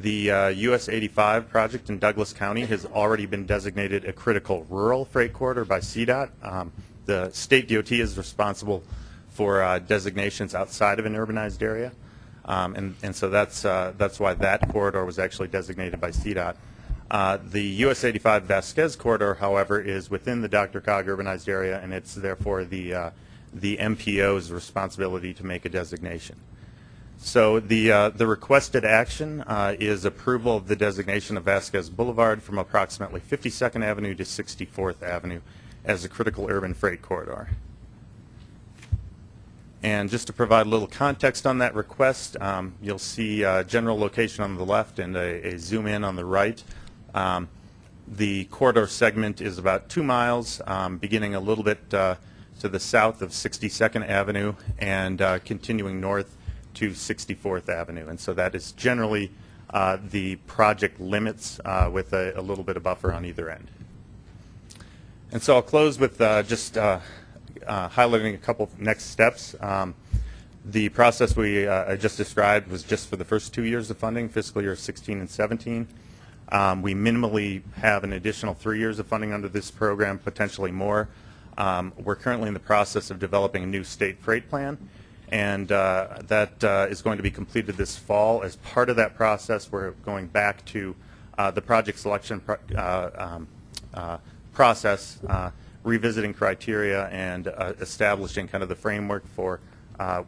The uh, US 85 project in Douglas County has already been designated a critical rural freight corridor by CDOT. Um, the state DOT is responsible for uh, designations outside of an urbanized area. Um, and, and so that's, uh, that's why that corridor was actually designated by CDOT. Uh, the US 85 Vasquez corridor, however, is within the DRCOG urbanized area, and it's therefore the, uh, the MPO's responsibility to make a designation. So the, uh, the requested action uh, is approval of the designation of Vasquez Boulevard from approximately 52nd Avenue to 64th Avenue as a critical urban freight corridor. And just to provide a little context on that request, um, you'll see uh, general location on the left and a, a zoom in on the right. Um, The corridor segment is about two miles, um, beginning a little bit uh, to the south of 62nd Avenue and uh, continuing north to 64th Avenue. And so that is generally uh, the project limits uh, with a, a little bit of buffer on either end. And so I'll close with uh, just uh, uh, highlighting a couple next steps. Um, The process we just described was just for the first two years of funding, fiscal year 16 and 17. Um, We minimally have an additional three years of funding under this program, potentially more. Um, We're currently in the process of developing a new state freight plan, and uh, that uh, is going to be completed this fall. As part of that process, we're going back to uh, the project selection pro- uh, um, uh, process, uh, revisiting criteria and establishing kind of the framework for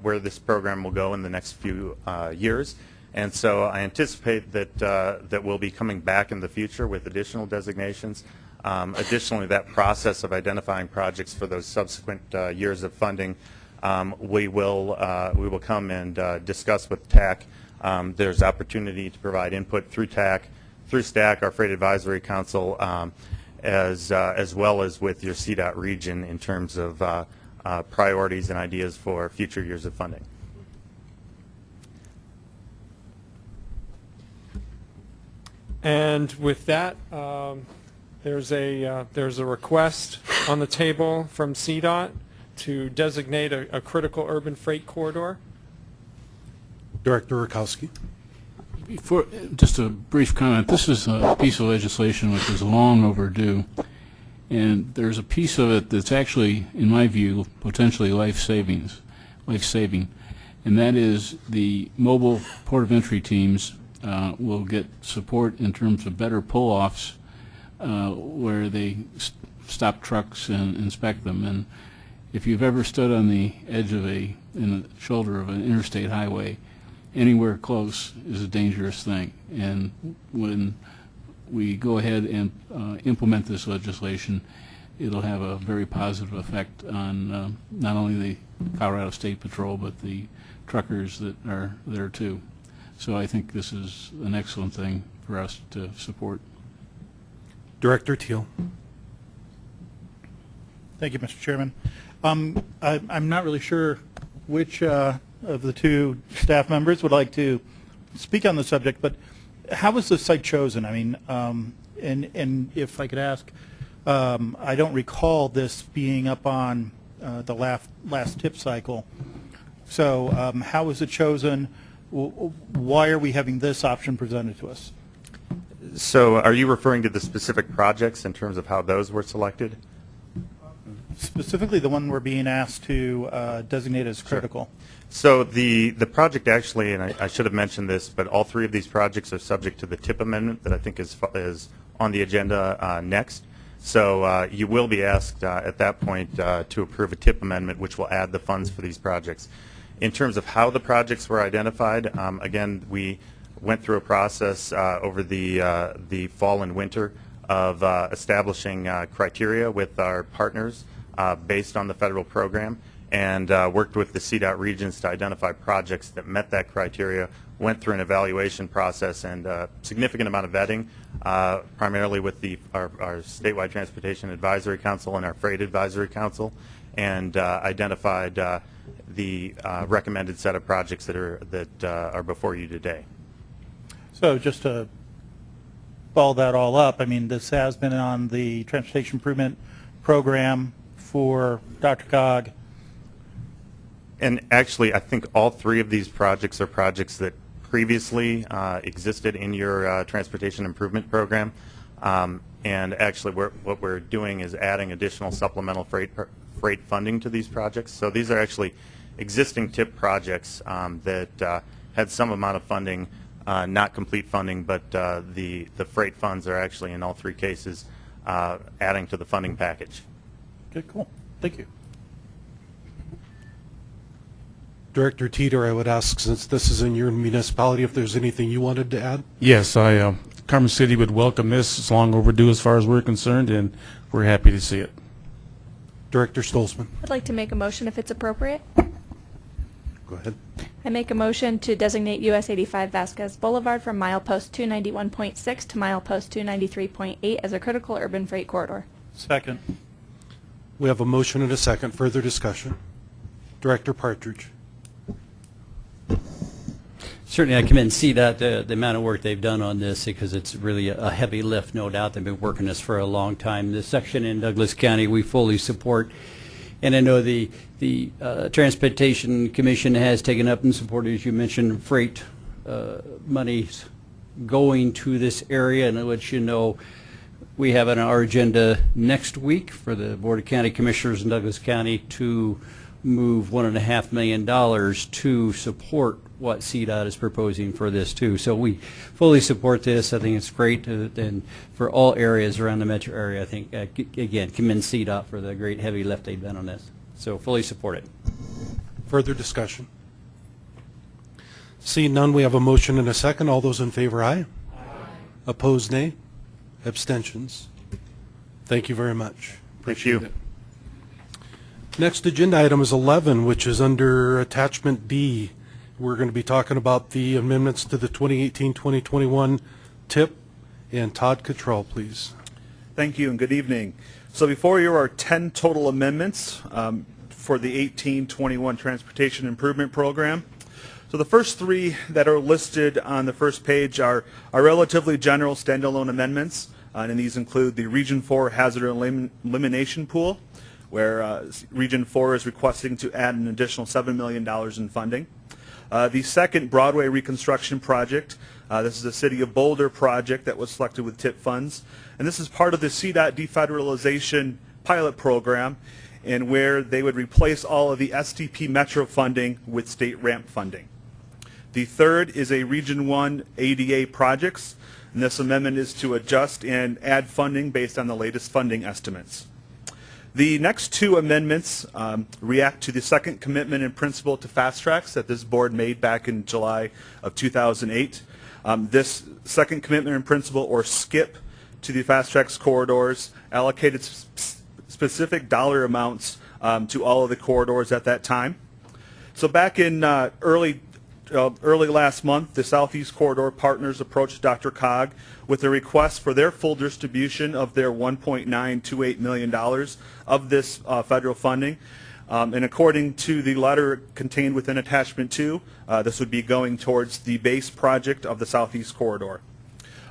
where this program will go in the next few years. And so I anticipate that, that we'll be coming back in the future with additional designations. Um, Additionally, that process of identifying projects for those subsequent years of funding, um, we will, uh, we will come and uh, discuss with TAC. Um, There's opportunity to provide input through TAC, through STAC, our Freight Advisory Council, um, as, uh, as well as with your CDOT region in terms of uh, uh, priorities and ideas for future years of funding. And with that, um, there's a, uh, there's a request on the table from CDOT to designate a, a critical urban freight corridor. Director Rakowski. Before, just a brief comment, this is a piece of legislation which is long overdue, and there's a piece of it that's actually, in my view, potentially life savings, life-saving, and that is the mobile port of entry teams uh, will get support in terms of better pull-offs uh, where they s- stop trucks and inspect them. And if you've ever stood on the edge of a, in the shoulder of an interstate highway, anywhere close is a dangerous thing. And when we go ahead and uh, implement this legislation, it'll have a very positive effect on uh, not only the Colorado State Patrol, but the truckers that are there too. So I think this is an excellent thing for us to support. Director Teal. Thank you, Mr. Chairman. Um, I, I'm not really sure which uh, of the two staff members would like to speak on the subject, but how was the site chosen? I mean, um, and, and if I could ask, um, I don't recall this being up on uh, the last, last tip cycle. So um, how was it chosen? Why are we having this option presented to us? So are you referring to the specific projects in terms of how those were selected? Specifically, the one we're being asked to uh, designate as critical. So the, the project actually, and I, I should have mentioned this, but all three of these projects are subject to the TIP amendment that I think is, is on the agenda uh, next. So uh, you will be asked uh, at that point uh, to approve a TIP amendment, which will add the funds for these projects. In terms of how the projects were identified, um, again, we went through a process uh, over the, uh, the fall and winter of uh, establishing uh, criteria with our partners uh, based on the federal program and uh, worked with the CDOT regions to identify projects that met that criteria, went through an evaluation process and a significant amount of vetting, uh, primarily with the, our, our statewide transportation advisory council and our freight advisory council, and uh, identified uh, the uh, recommended set of projects that are, that uh, are before you today. So just to follow that all up, I mean, this has been on the Transportation Improvement Program for DRCOG. And actually, I think all three of these projects are projects that previously uh, existed in your uh, transportation improvement program. Um, And actually, we're- what we're doing is adding additional supplemental freight freight funding to these projects. So these are actually existing TIP projects um, that uh, had some amount of funding, uh, not complete funding, but uh, the the freight funds are actually, in all three cases, uh, adding to the funding package. Okay, cool. Thank you. Director Teeter, I would ask, since this is in your municipality, if there's anything you wanted to add? Yes, I, uh, Commerce City would welcome this. It's long overdue as far as we're concerned, and we're happy to see it. Director Stolzman. I'd like to make a motion if it's appropriate. Go Go ahead. I make a motion to designate US 85 Vasquez Boulevard from milepost 291.6 to milepost 293.8 as a critical urban freight corridor. Second. We have a motion and a second. Further discussion? Director Partridge. Certainly, I commend CDOT, the, the amount of work they've done on this, because it's really a heavy lift, no doubt. They've been working this for a long time. This section in Douglas County, we fully support. And I know the, the uh, Transportation Commission has taken up and supported, as you mentioned, freight uh, monies going to this area. And I'll let you know, we have on our agenda next week for the Board of County Commissioners in Douglas County to move one and a half million dollars to support what CDOT is proposing for this too. So we fully support this. I think it's great uh, and for all areas around the metro area. I think, uh, again, commend CDOT for the great heavy lift they've done on this. So fully support it. Further discussion? Seeing none, we have a motion and a second. All those in favor, aye. Opposed, nay. Abstentions. Thank you very much. Thank you. It. Next agenda item is 11, which is under Attachment D. We're going to be talking about the amendments to the 2018-2021 TIP. And Todd Cottrell, please. Thank you and good evening. So before you are 10 total amendments um, for the 1821 Transportation Improvement Program. So the first three that are listed on the first page are, are relatively general standalone amendments. Uh, and these include the Region 4 Hazard Elim- Elimination Pool, where uh, Region 4 is requesting to add an additional $7 million in funding. Uh, the second Broadway reconstruction project, uh, this is a City of Boulder project that was selected with TIP funds. And this is part of the CDOT defederalization pilot program and where they would replace all of the STP Metro funding with state ramp funding. The third is a Region 1 ADA projects, and this amendment is to adjust and add funding based on the latest funding estimates. The next two amendments um, react to the second commitment in principle to FasTracks that this board made back in July of 2008. Um, this second commitment in principle, or SKIP, to the FasTracks corridors allocated s- specific dollar amounts um, to all of the corridors at that time. So back in uh, early uh, early last month, the Southeast Corridor partners approached DRCOG with a request for their full distribution of their $1.928 million of this uh, federal funding. Um, and according to the letter contained within Attachment 2, uh, this would be going towards the base project of the Southeast Corridor.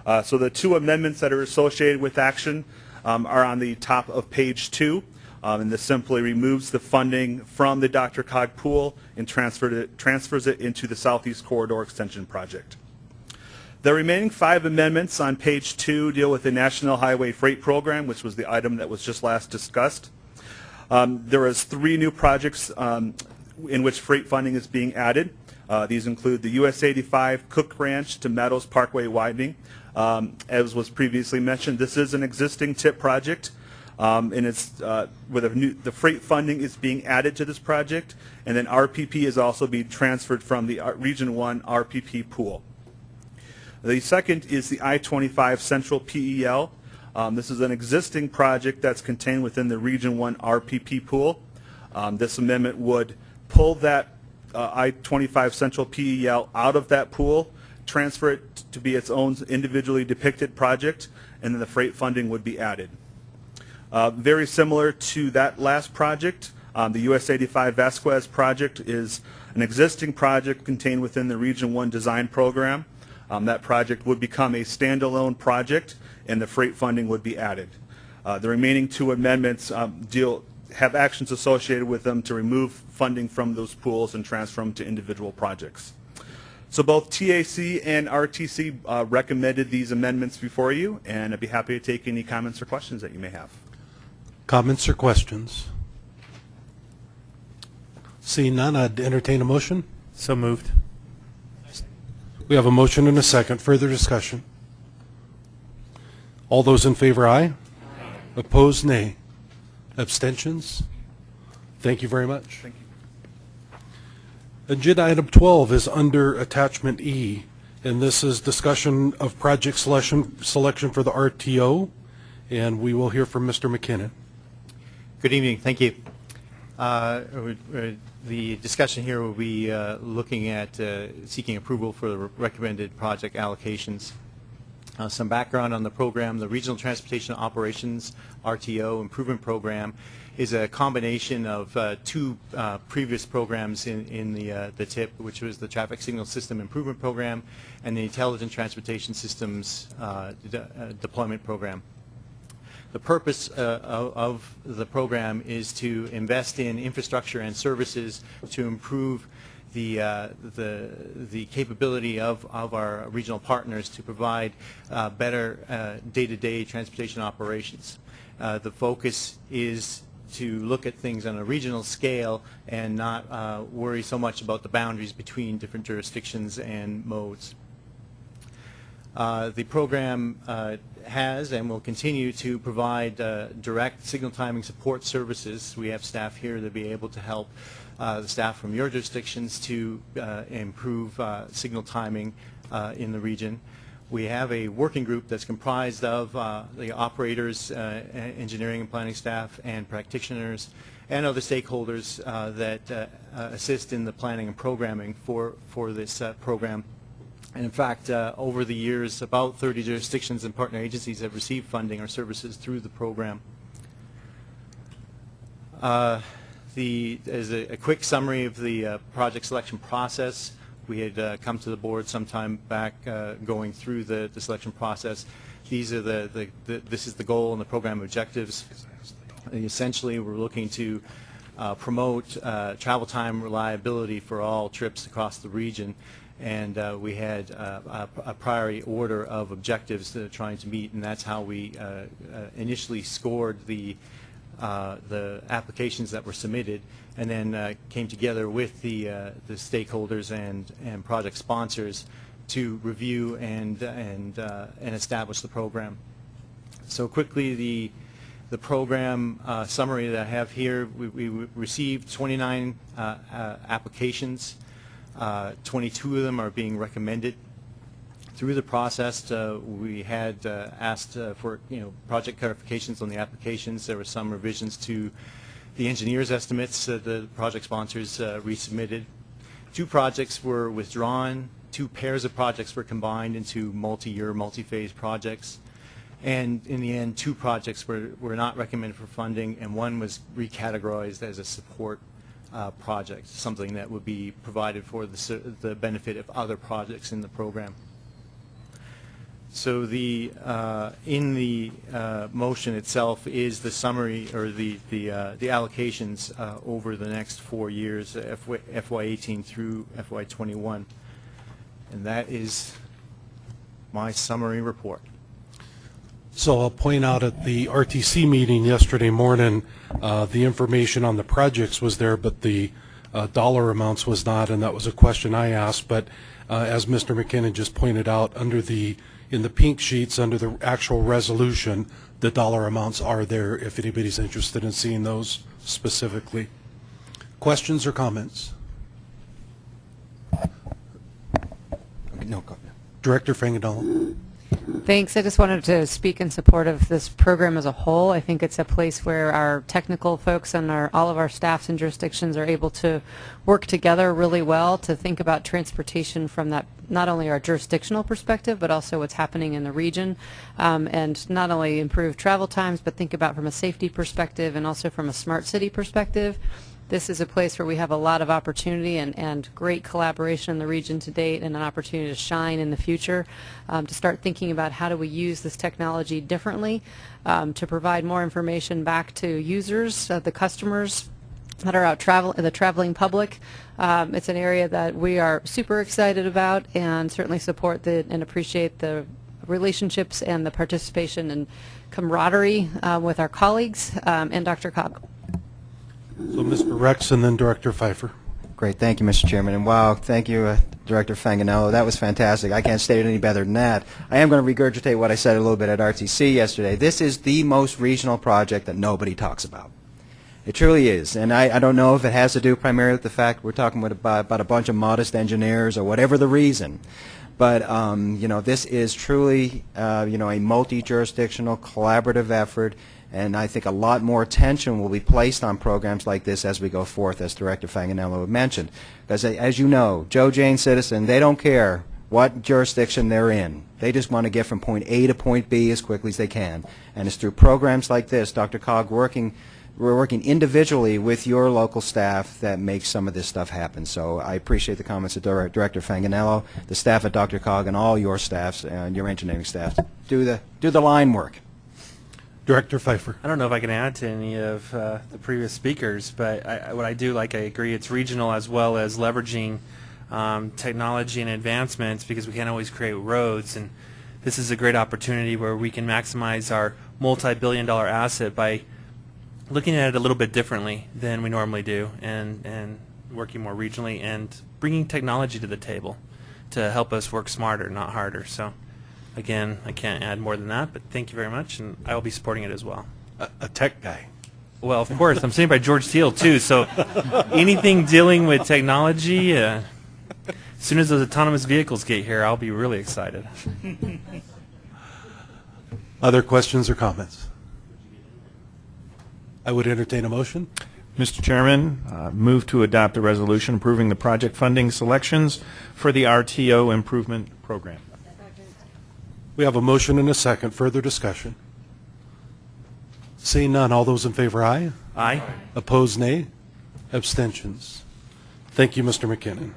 Uh, so the two amendments that are associated with action um, are on the top of page 2. Um, and this simply removes the funding from the DRCOG pool and it, transfers it into the Southeast Corridor Extension Project. The remaining five amendments on page two deal with the National Highway Freight Program, which was the item that was just last discussed. Um, there is three new projects um, in which freight funding is being added. Uh, these include the US 85 Cook Ranch to Meadows Parkway widening. Um, as was previously mentioned, this is an existing TIP project. Um, and it's uh, with a new, the freight funding is being added to this project, and then RPP is also being transferred from the uh, Region 1 RPP pool. The second is the I-25 Central PEL. Um, this is an existing project that's contained within the Region 1 RPP pool. Um, this amendment would pull that uh, I-25 Central PEL out of that pool, transfer it to be its own individually depicted project, and then the freight funding would be added. Uh, Very similar to that last project, um, the US 85 Vasquez project is an existing project contained within the Region 1 design program. Um, That project would become a standalone project, and the freight funding would be added. Uh, The remaining two amendments um, deal, have actions associated with them to remove funding from those pools and transfer them to individual projects. So both TAC and RTC uh, recommended these amendments before you, and I'd be happy to take any comments or questions that you may have. Comments or questions? Seeing none, I'd entertain a motion. So moved. We have a motion and a second. Further discussion? All those in favor, aye. Opposed, nay. Abstentions? Thank you very much. Thank you. Agenda item 12 is under Attachment E, and this is discussion of project selection, selection for the RTO, and we will hear from Mr. McKinnon. Good evening, thank you. Uh, uh, The discussion here will be uh, looking at uh, seeking approval for the recommended project allocations. Uh, Some background on the program, the Regional Transportation Operations, RTO Improvement Program, is a combination of uh, two uh, previous programs in in the uh, the TIP, which was the Traffic Signal System Improvement Program and the Intelligent Transportation Systems uh, de- uh, Deployment Program. The purpose uh, of the program is to invest in infrastructure and services to improve the, uh, the, the capability of, of our regional partners to provide uh, better uh, day-to-day transportation operations. Uh, The focus is to look at things on a regional scale and not uh, worry so much about the boundaries between different jurisdictions and modes. The program has and will continue to provide uh, direct signal timing support services. We have staff here to be able to help uh, the staff from your jurisdictions to uh, improve uh, signal timing uh, in the region. We have a working group that's comprised of uh, the operators, engineering and planning staff, and practitioners, and other stakeholders that assist in the planning and programming for, for this program. And in fact, uh, over the years, about 30 jurisdictions and partner agencies have received funding or services through the program. Uh, The, as a, a quick summary of the uh, project selection process, we had uh, come to the board some time back uh, going through the, the selection process. These are the, the, the, this is the goal and the program objectives. Essentially, we're looking to uh, promote travel time reliability for all trips across the region. And uh, we had uh, a, a priority order of objectives that are trying to meet, and that's how we uh, uh, initially scored the, uh, the applications that were submitted, and then uh, came together with the, the stakeholders and, and project sponsors to review and, and, and establish the program. So quickly, the, the program summary that I have here, we, we received 29 uh, uh, applications. Uh, 22 of them are being recommended. Through the process, uh, we had uh, asked uh, for, you know, project clarifications on the applications. There were some revisions to the engineer's estimates that the project sponsors uh, resubmitted. Two projects were withdrawn. Two pairs of projects were combined into multi-year, multi-phase projects. And in the end, two projects were, were not recommended for funding, and one was recategorized as a support uh, project, something that would be provided for the, the benefit of other projects in the program. So the, uh, in the uh, motion itself is the summary, or the, the uh, the allocations uh, over the next four years, uh, FY '18 through FY '21. And that is my summary report. So I'll point out at the RTC meeting yesterday morning, uh, the information on the projects was there, but the uh, dollar amounts was not, and that was a question I asked. But uh, as Mr. McKinnon just pointed out, under the, in the pink sheets, under the actual resolution, the dollar amounts are there if anybody's interested in seeing those specifically. Questions or comments? No, go. Director Fanganello. Thanks. I just wanted to speak in support of this program as a whole. I think it's a place where our technical folks and our, all of our staffs and jurisdictions are able to work together really well to think about transportation from that, not only our jurisdictional perspective, but also what's happening in the region, um, and not only improve travel times, but think about from a safety perspective and also from a smart city perspective. This is a place where we have a lot of opportunity and, and great collaboration in the region to date and an opportunity to shine in the future, um, to start thinking about how do we use this technology differently um, to provide more information back to users, uh, the customers that are out travel, the traveling public. Um, it's an area that we are super excited about and certainly support the, and appreciate the relationships and the participation and camaraderie uh, with our colleagues um, and DRCOG. So Mr. Rex and then Director Pfeiffer. Great, thank you, Mr. Chairman, and wow, thank you, uh, Director Fanganello. That was fantastic. I can't state it any better than that. I am going to regurgitate what I said a little bit at RTC yesterday. This is the most regional project that nobody talks about. It truly is, and I, I don't know if it has to do primarily with the fact we're talking about, about a bunch of modest engineers or whatever the reason. But um, you know, this is truly uh, you know a multi-jurisdictional collaborative effort And I think a lot more attention will be placed on programs like this as we go forth, as Director Fanganello mentioned. Because as you know, Joe Jane citizen, they don't care what jurisdiction they're in. They just want to get from point A to point B as quickly as they can. And it's through programs like this, DRCOG working, we're working individually with your local staff that makes some of this stuff happen. So I appreciate the comments of Dir- Director Fanganello, the staff at DRCOG, and all your staffs and your engineering staff. Do the, do the line work. Director Pfeiffer. I don't know if I can add to any of uh, the previous speakers, but I, what I do like, I agree, it's regional as well as leveraging um, technology and advancements because we can't always create roads. And this is a great opportunity where we can maximize our multi-billion dollar asset by looking at it a little bit differently than we normally do and, and working more regionally and bringing technology to the table to help us work smarter, not harder. So again, I can't add more than that, but thank you very much, and I will be supporting it as well. A, a tech guy. Well, of course, I'm sitting by George Teal too, so anything dealing with technology, uh, as soon as those autonomous vehicles get here, I'll be really excited. Other questions or comments? I would entertain a motion. Mr. Chairman, uh, move to adopt a resolution approving the project funding selections for the RTO improvement program. We have a motion and a second. Further discussion? Seeing none, all those in favor, aye. Aye. Opposed, nay. Abstentions. Thank you, Mr. McKinnon.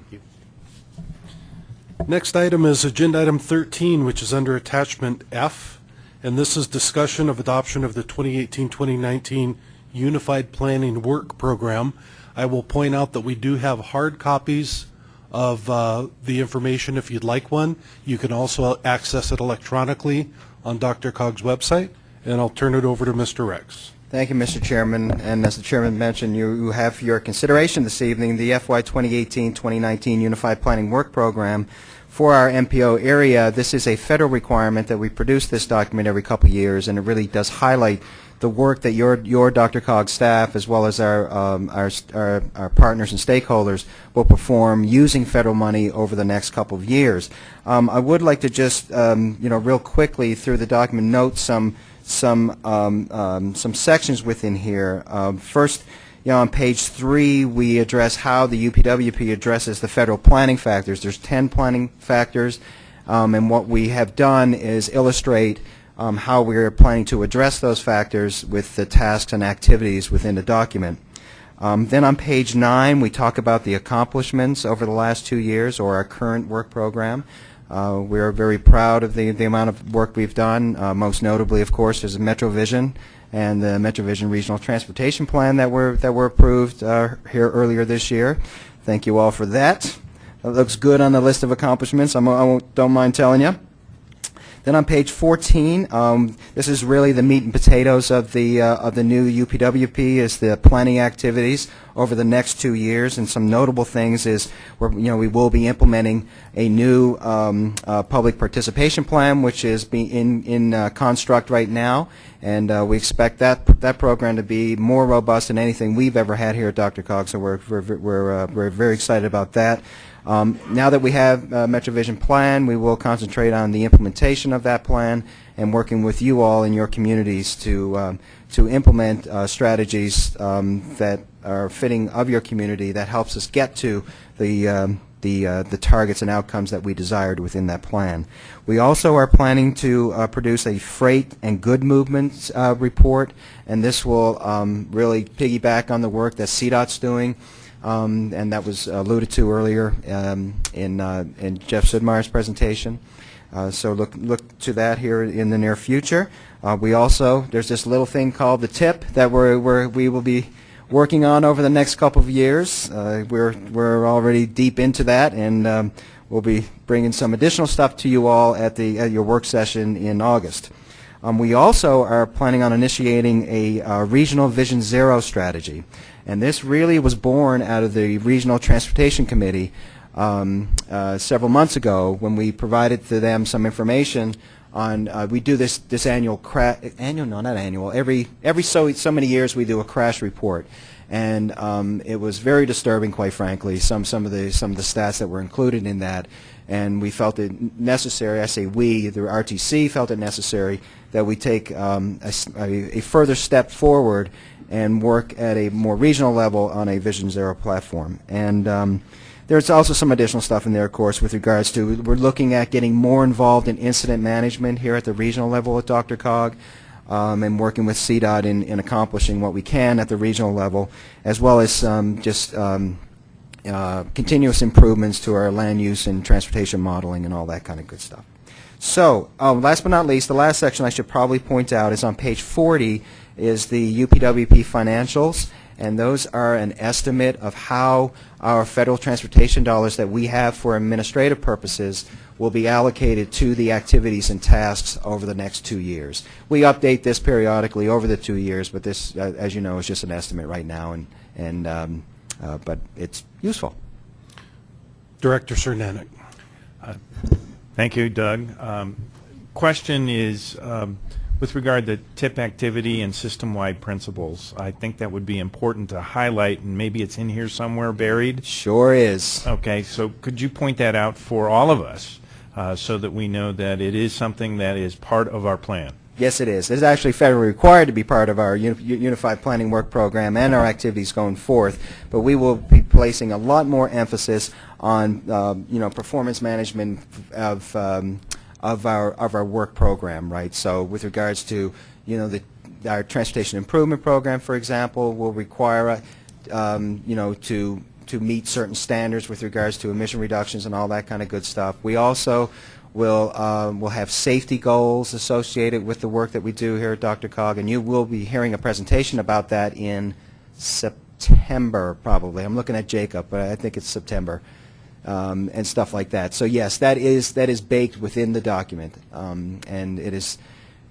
Next item is Agenda Item 13, which is under Attachment F, and this is discussion of adoption of the 2018-2019 Unified Planning Work Program. I will point out that we do have hard copies of uh, the information if you'd like one. You can also access it electronically on DRCOG's website, and I'll turn it over to Mr. Rex. Thank you, Mr. Chairman. And as the Chairman mentioned, you have for your consideration this evening the FY 2018-2019 Unified Planning Work Program for our MPO area. This is a federal requirement that we produce this document every couple of years, and it really does highlight the work that your, your DRCOG staff, as well as our, um, our, our, our partners and stakeholders, will perform using federal money over the next couple of years. Um, I would like to just, um, you know, real quickly through the document note some some um, um, some sections within here. First, you know, on page three, we address how the UPWP addresses the federal planning factors. There's 10 planning factors, and what we have done is illustrate um, how we are planning to address those factors with the tasks and activities within the document. Um, then on page nine, we talk about the accomplishments over the last two years or our current work program. Uh, we are very proud of the, the amount of work we've done. Uh, most notably, of course, is MetroVision and the MetroVision Regional Transportation Plan that were that were approved uh, here earlier this year. Thank you all for that. That looks good on the list of accomplishments. I'm, I won't, don't mind telling you. Then on page 14, um, this is really the meat and potatoes of the uh, of the new UPWP is the planning activities over the next two years, and some notable things is we're, you know we will be implementing a new um, uh, public participation plan, which is be in in uh, construct right now, and uh, we expect that that program to be more robust than anything we've ever had here at DRCOG. So we're we're we're, uh, we're very excited about that. Um, now that we have uh, MetroVision plan, we will concentrate on the implementation of that plan and working with you all in your communities to um, to implement uh, strategies um, that are fitting of your community that helps us get to the um, the uh, the targets and outcomes that we desired within that plan. We also are planning to uh, produce a freight and good movements uh, report, and this will um, really piggyback on the work that CDOT's doing um, and that was alluded to earlier um, in, uh, in Jeff Sudmeier's presentation. Uh, so look, look to that here in the near future. Uh, we also, there's this little thing called the TIP that we're, we're, we will be working on over the next couple of years. Uh, we're, we're already deep into that, and um, we'll be bringing some additional stuff to you all at, the, at your work session in August. Um, we also are planning on initiating a uh, regional Vision Zero strategy. And this really was born out of the Regional Transportation Committee um, uh, several months ago when we provided to them some information on, uh, we do this, this annual, annual, no, not annual, every, every so, so many years we do a crash report. and um, it was very disturbing, quite frankly. Some some of the some of the stats that were included in that, and we felt it necessary. I say we, the RTC felt it necessary that we take um, a- a further step forward and work at a more regional level on a Vision Zero platform. And um, there's also some additional stuff in there, of course, with regards to we're looking at getting more involved in incident management here at the regional level with DRCOG um, and working with CDOT in, in accomplishing what we can at the regional level, as well as um, just um, uh, continuous improvements to our land use and transportation modeling and all that kind of good stuff. So, um, last but not least, the last section I should probably point out is on page 40 is the UPWP financials, and those are an estimate of how our federal transportation dollars that we have for administrative purposes will be allocated to the activities and tasks over the next two years. We update this periodically over the two years, but this, uh, as you know, is just an estimate right now, and, and um, uh, but it's useful. Director Cernanek. Thank you, Doug. Um, Question is, um, with regard to tip activity and system-wide principles, I think that would be important to highlight, and maybe it's in here somewhere buried? Sure is. Okay, so could you point that out for all of us, uh, so that we know that it is something that is part of our plan? Yes, it is. It's actually federally required to be part of our uni- Unified Planning Work Program and our activities going forth, but we will be placing a lot more emphasis on, um, you know, performance management of, um, of our, of our work program, right? So with regards to, you know, the, our Transportation Improvement Program, for example, will require, um, you know, to, to meet certain standards with regards to emission reductions and all that kind of good stuff. We also will um, will have safety goals associated with the work that we do here at DRCOG, and you will be hearing a presentation about that in September, probably. I'm looking at Jacob, but I think it's September, um, and stuff like that. So yes, that is that is baked within the document, um, and it is.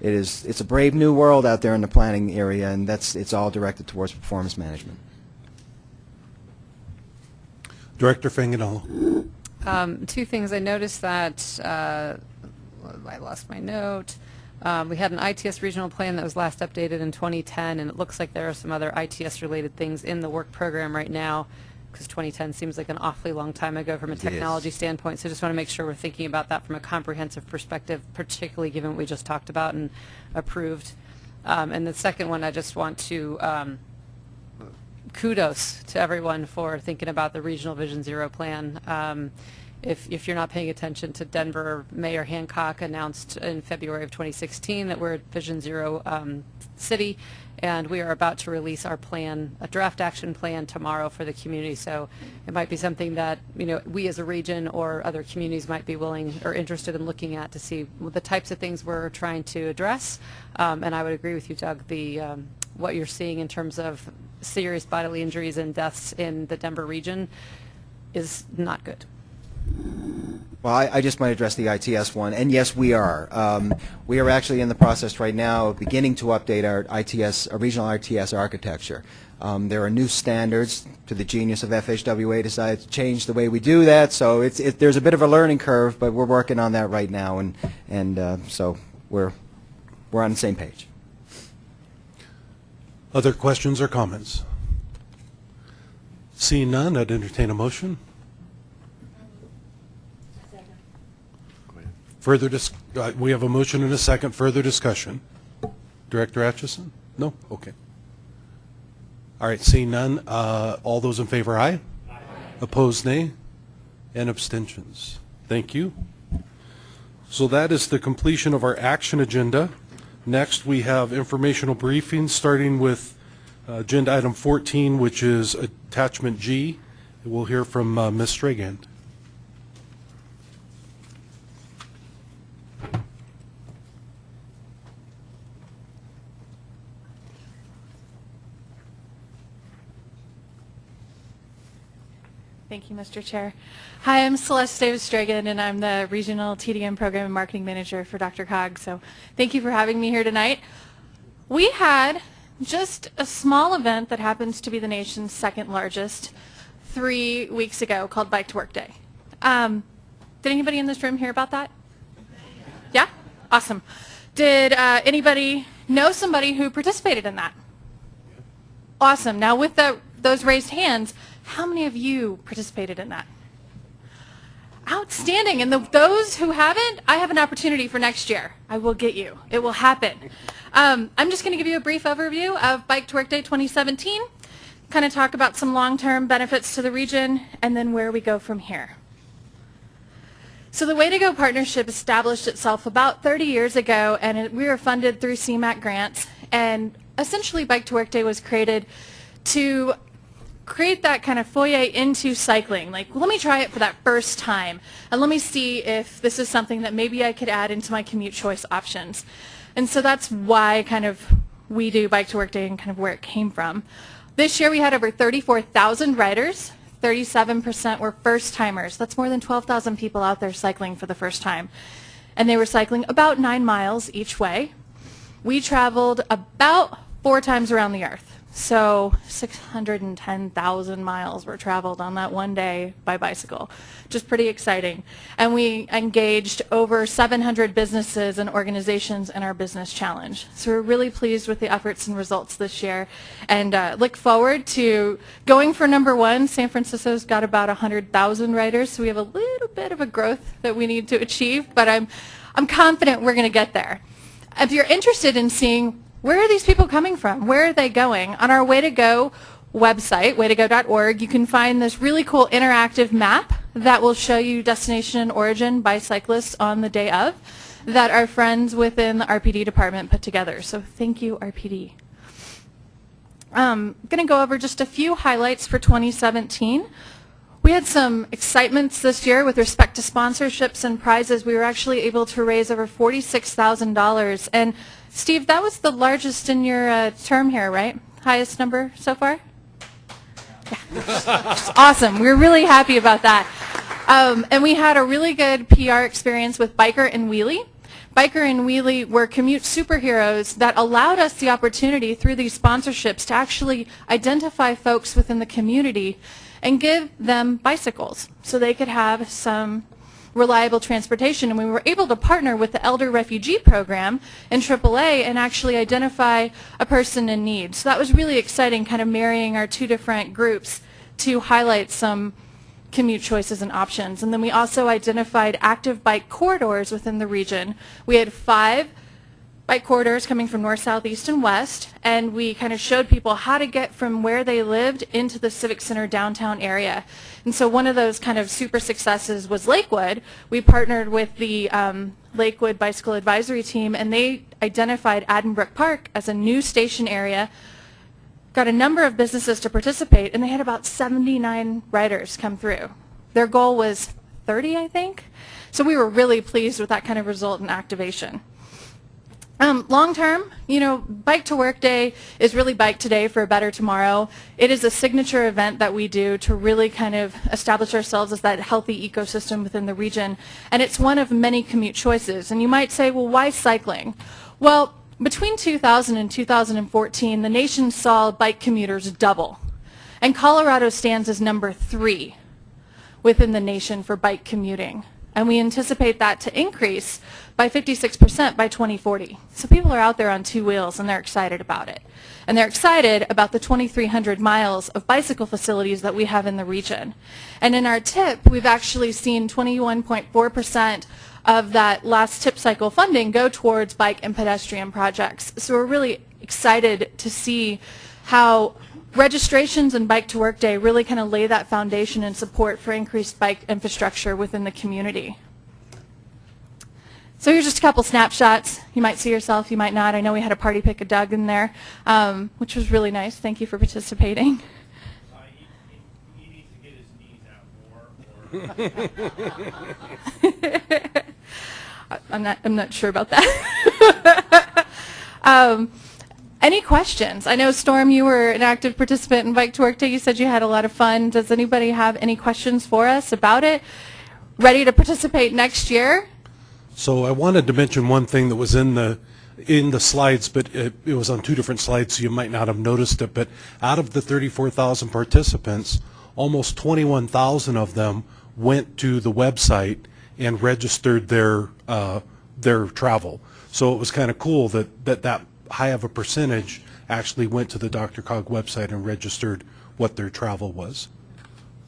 It is, it's a brave new world out there in the planning area, and that's, it's all directed towards performance management. Director Fanganello. Um, Two things. I noticed that, uh, I lost my note. Um, We had an ITS regional plan that was last updated in 2010, and it looks like there are some other ITS-related things in the work program right now, because 2010 seems like an awfully long time ago from a technology standpoint. So just want to make sure we're thinking about that from a comprehensive perspective, particularly given what we just talked about and approved. Um, And the second one, I just want to um, kudos to everyone for thinking about the Regional Vision Zero plan. Um, If, if you're not paying attention to Denver, Mayor Hancock announced in February of 2016 that we're a Vision Zero um, city, and we are about to release our plan, a draft action plan tomorrow for the community. So it might be something that, you know, we as a region or other communities might be willing or interested in looking at to see the types of things we're trying to address. Um, And I would agree with you, Doug, the, um, what you're seeing in terms of serious bodily injuries and deaths in the Denver region is not good. Well, I, I just might address the ITS one, and yes, we are. Um, we are actually in the process right now of beginning to update our ITS, our regional ITS architecture. Um, there are new standards. To the genius of FHWA, decided to change the way we do that. So it's it, there's a bit of a learning curve, but we're working on that right now, and and uh, so we're we're on the same page. Other questions or comments? Seeing none, I'd entertain a motion. Further dis, uh, we have a motion and a second, further discussion. Director Atchison? No? Okay. All right, seeing none, uh, all those in favor, aye? Aye. Opposed, nay? And abstentions? Thank you. So that is the completion of our action agenda. Next, we have informational briefings, starting with uh, agenda item 14, which is attachment G. We'll hear from uh, Ms. Stragand. Thank you, Mr. Chair. Hi, I'm Celeste Davis-Dragan, and I'm the Regional TDM Program and Marketing Manager for DRCOG. So thank you for having me here tonight. We had just a small event that happens to be the nation's second largest three weeks ago called Bike to Work Day. Um, did anybody in this room hear about that? Yeah? Awesome. Did uh, anybody know somebody who participated in that? Awesome. Now with the, those raised hands, how many of you participated in that? Outstanding. And the, those who haven't, I have an opportunity for next year. I will get you. It will happen. Um, I'm just going to give you a brief overview of Bike to Work Day 2017, kind of talk about some long-term benefits to the region, and then where we go from here. So the Way to Go partnership established itself about 30 years ago, and it, we were funded through CMAQ grants. And essentially, Bike to Work Day was created to create that kind of foyer into cycling. Like, let me try it for that first time, and let me see if this is something that maybe I could add into my commute choice options. And so that's why kind of we do Bike to Work Day and kind of where it came from. This year we had over 34,000 riders. 37% were first timers. That's more than 12,000 people out there cycling for the first time. And they were cycling about nine miles each way. We traveled about four times around the earth. So 610,000 miles were traveled on that one day by bicycle, just pretty exciting. And we engaged over 700 businesses and organizations in our business challenge. So we're really pleased with the efforts and results this year and uh, look forward to going for number one. San Francisco's got about 100,000 riders, so we have a little bit of a growth that we need to achieve, but I'm, I'm confident we're going to get there. If you're interested in seeing where are these people coming from? Where are they going? On our Way to Go website, waytogo.org, you can find this really cool interactive map that will show you destination and origin by cyclists on the day of that our friends within the RPD department put together. So thank you, RPD. I'm um, going to go over just a few highlights for 2017. We had some excitements this year with respect to sponsorships and prizes. We were actually able to raise over $46,000. And Steve, that was the largest in your uh, term here, right? Highest number so far? Yeah. awesome. We're really happy about that. Um, and we had a really good PR experience with Biker and Wheelie. Biker and Wheelie were commute superheroes that allowed us the opportunity through these sponsorships to actually identify folks within the community and give them bicycles so they could have some reliable transportation. And we were able to partner with the Elder Refugee Program in AAA and actually identify a person in need. So that was really exciting, kind of marrying our two different groups to highlight some commute choices and options. And then we also identified active bike corridors within the region. We had five bike corridors coming from north, south, east, and west, and we kind of showed people how to get from where they lived into the Civic Center downtown area. And so one of those kind of super successes was Lakewood. We partnered with the um, Lakewood Bicycle Advisory Team, and they identified Addenbrooke Park as a new station area, got a number of businesses to participate, and they had about 79 riders come through. Their goal was 30, I think. So we were really pleased with that kind of result and activation. Um, long term, you know, Bike to Work Day is really Bike Today for a Better Tomorrow. It is a signature event that we do to really kind of establish ourselves as that healthy ecosystem within the region. And it's one of many commute choices. And you might say, well, why cycling? Well, between 2000 and 2014, the nation saw bike commuters double. And Colorado stands as number three within the nation for bike commuting. And we anticipate that to increase by 56% by 2040. So people are out there on two wheels and they're excited about it. And they're excited about the 2,300 miles of bicycle facilities that we have in the region. And in our tip, we've actually seen 21.4% of that last tip cycle funding go towards bike and pedestrian projects. So we're really excited to see how registrations and Bike to Work Day really kind of lay that foundation and support for increased bike infrastructure within the community. So here's just a couple snapshots. You might see yourself, you might not. I know we had a party pick of Doug in there, um, which was really nice. Thank you for participating. I'm not. I'm not sure about that. um, any questions? I know Storm, you were an active participant in Bike to Work Day. You said you had a lot of fun. Does anybody have any questions for us about it? Ready to participate next year? So I wanted to mention one thing that was in the in the slides, but it, it was on two different slides, so you might not have noticed it. But out of the 34,000 participants, almost 21,000 of them went to the website and registered their uh, their travel. So it was kind of cool that, that that high of a percentage actually went to the DRCOG website and registered what their travel was.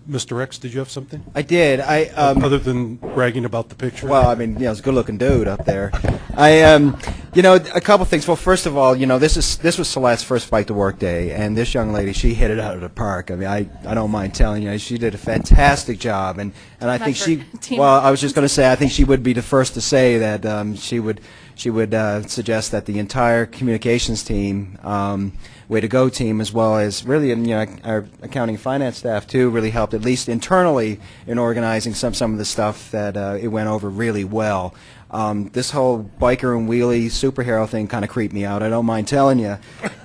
Mr. Rex, did you have something? I did. I um, Other than bragging about the picture? Well, I mean, you know, it's a good-looking dude up there. I, um, you know, a couple things. Well, first of all, you know, this is this was Celeste's first Bike to Work day, and this young lady, she hit it out of the park. I mean, I, I don't mind telling you, she did a fantastic job, and and I think she. Team. Well, I was just going to say, I think she would be the first to say that um, she would she would uh, suggest that the entire communications team. Um, way to go team as well as really you know our accounting finance staff too really helped at least internally in organizing some some of the stuff that uh, it went over really well um, this whole biker and wheelie superhero thing kind of creeped me out I don't mind telling you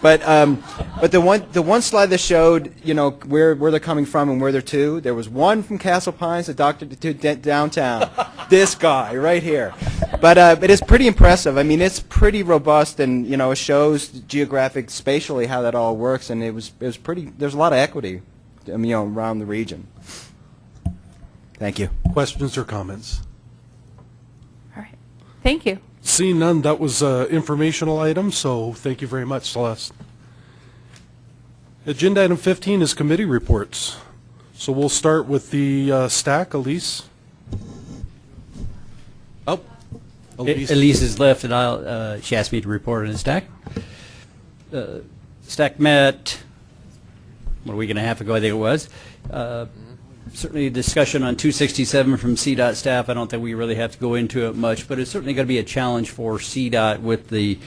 but um, but the one the one slide that showed you know where where they're coming from and where they're to there was one from Castle Pines a doctor to d- downtown this guy right here but uh, it is pretty impressive. I mean, it's pretty robust, and you know, it shows geographic, spatially how that all works, and it was it was pretty. There's a lot of equity, you know, around the region. Thank you. Questions or comments? Thank you. Seeing none, that was an informational item, so thank you very much, Celeste. Agenda item 15 is committee reports. So we'll start with the uh, stack, Elise. Oh, Elise. Elise is left, and I'll, uh, she asked me to report on the stack. Uh, Stack met, what, a week and a half ago, I think it was. Uh, Certainly discussion on 267 from CDOT staff. I don't think we really have to go into it much, but it's certainly going to be a challenge for CDOT with the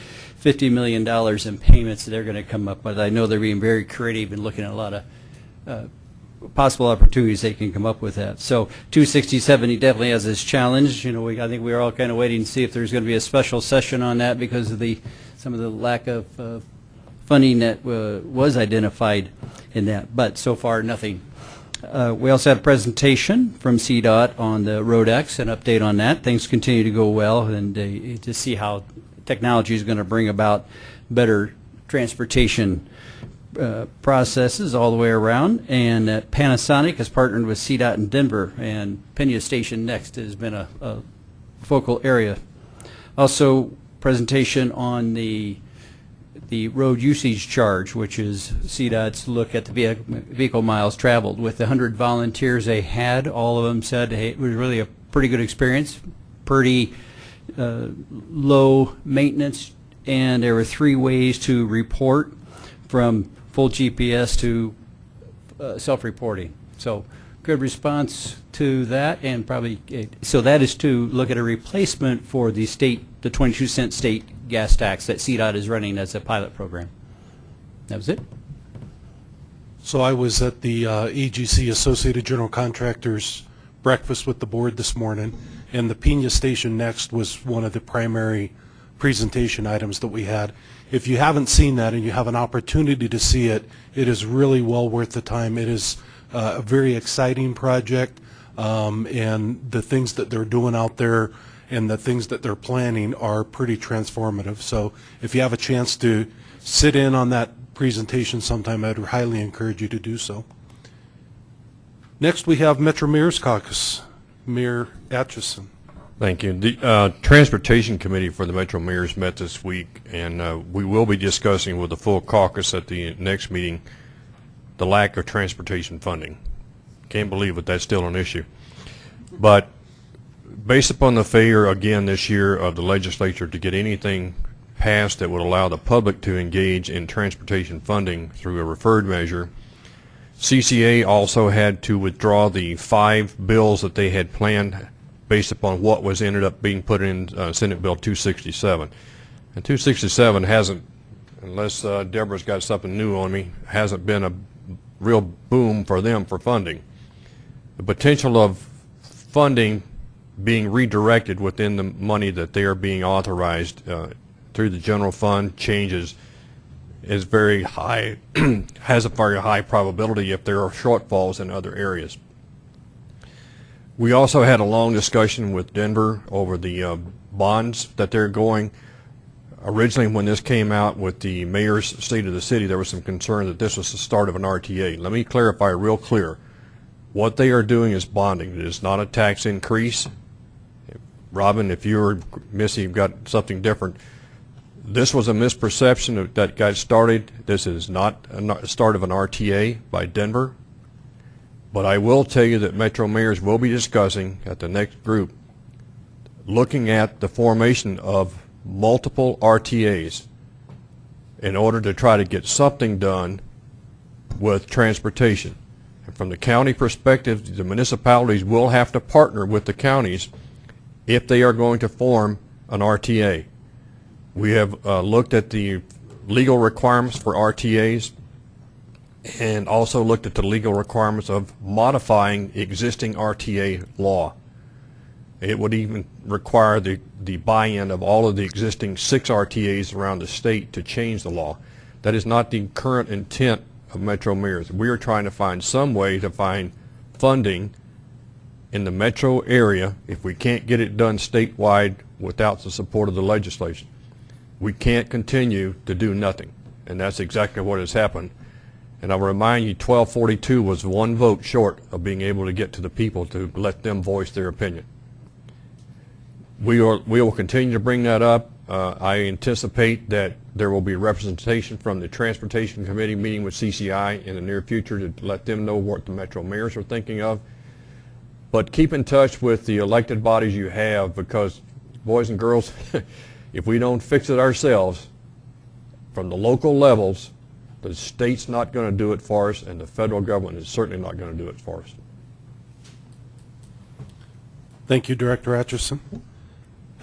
$50 million in payments that they're going to come up with. I know they're being very creative and looking at a lot of uh, possible opportunities they can come up with that. So 267, he definitely has this challenge. You know, we, I think we are all kind of waiting to see if there's going to be a special session on that because of the some of the lack of uh, funding that uh, was identified in that. But so far, nothing. Uh, we also had a presentation from CDOT on the RoadX, an update on that. Things continue to go well, and uh, to see how technology is going to bring about better transportation uh, processes all the way around. And uh, Panasonic has partnered with CDOT in Denver, and Pena Station Next has been a, a focal area. Also, presentation on the the road usage charge, which is CDOT's look at the vehicle, miles traveled. With the 100 volunteers they had, all of them said hey, it was really a pretty good experience, pretty uh, low maintenance, and there were three ways to report from full GPS to uh, self-reporting. So good response to that, and probably, uh, so that is to look at a replacement for the state, the 22 cent state gas tax that CDOT is running as a pilot program. That was it. So I was at the uh, Associated General Contractors breakfast with the board this morning, and the Pena Station Next was one of the primary presentation items that we had. If you haven't seen that and you have an opportunity to see it, it is really well worth the time. It is uh, a very exciting project, um, and the things that they're doing out there and the things that they're planning are pretty transformative. So if you have a chance to sit in on that presentation sometime, I'd highly encourage you to do so. Next, we have Metro Mayor's Caucus. Mayor Atchison. Thank you. The uh, Transportation Committee for the Metro Mayors met this week, and uh, we will be discussing with the full caucus at the next meeting the lack of transportation funding. Can't believe it, that's still an issue. But based upon the failure again this year of the legislature to get anything passed that would allow the public to engage in transportation funding through a referred measure, CCA also had to withdraw the five bills that they had planned based upon what was ended up being put in uh, Senate Bill 267. And 267 hasn't, unless uh, Deborah's got something new on me, hasn't been a real boom for them for funding. The potential of funding being redirected within the money that they are being authorized uh, through the general fund changes is very high, has a very high probability if there are shortfalls in other areas. We also had a long discussion with Denver over the uh, bonds that they're going. Originally, when this came out with the mayor's state of the city, there was some concern that this was the start of an RTA. Let me clarify real clear. What they are doing is bonding. It is not a tax increase. Robin, if you or Missy got something different, This was a misperception that got started. This is not a start of an RTA by Denver. But I will tell you that Metro mayors will be discussing at the next group, looking at the formation of multiple RTAs in order to try to get something done with transportation. And from the county perspective, the municipalities will have to partner with the counties if they are going to form an RTA. We have uh, looked at the legal requirements for RTAs and also looked at the legal requirements of modifying existing RTA law. It would even require the, the buy-in of all of the existing six RTAs around the state to change the law. That is not the current intent of Metro Mayors. We are trying to find some way to find funding in the metro area if we can't get it done statewide without the support of the legislation. We can't continue to do nothing, and that's exactly what has happened. And I'll remind you, 1242 was one vote short of being able to get to the people to let them voice their opinion. We are, we will continue to bring that up. Uh, I anticipate that there will be representation from the Transportation Committee meeting with CCI in the near future to let them know what the Metro mayors are thinking of. But keep in touch with the elected bodies you have because, boys and girls, if we don't fix it ourselves, from the local levels, the state's not going to do it for us, and the federal government is certainly not going to do it for us. Thank you, Director Atchison.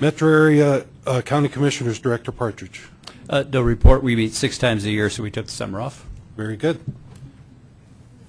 Metro Area uh, County Commissioners, Director Partridge. Uh, No report. We meet six times a year, so we took the summer off. Very good.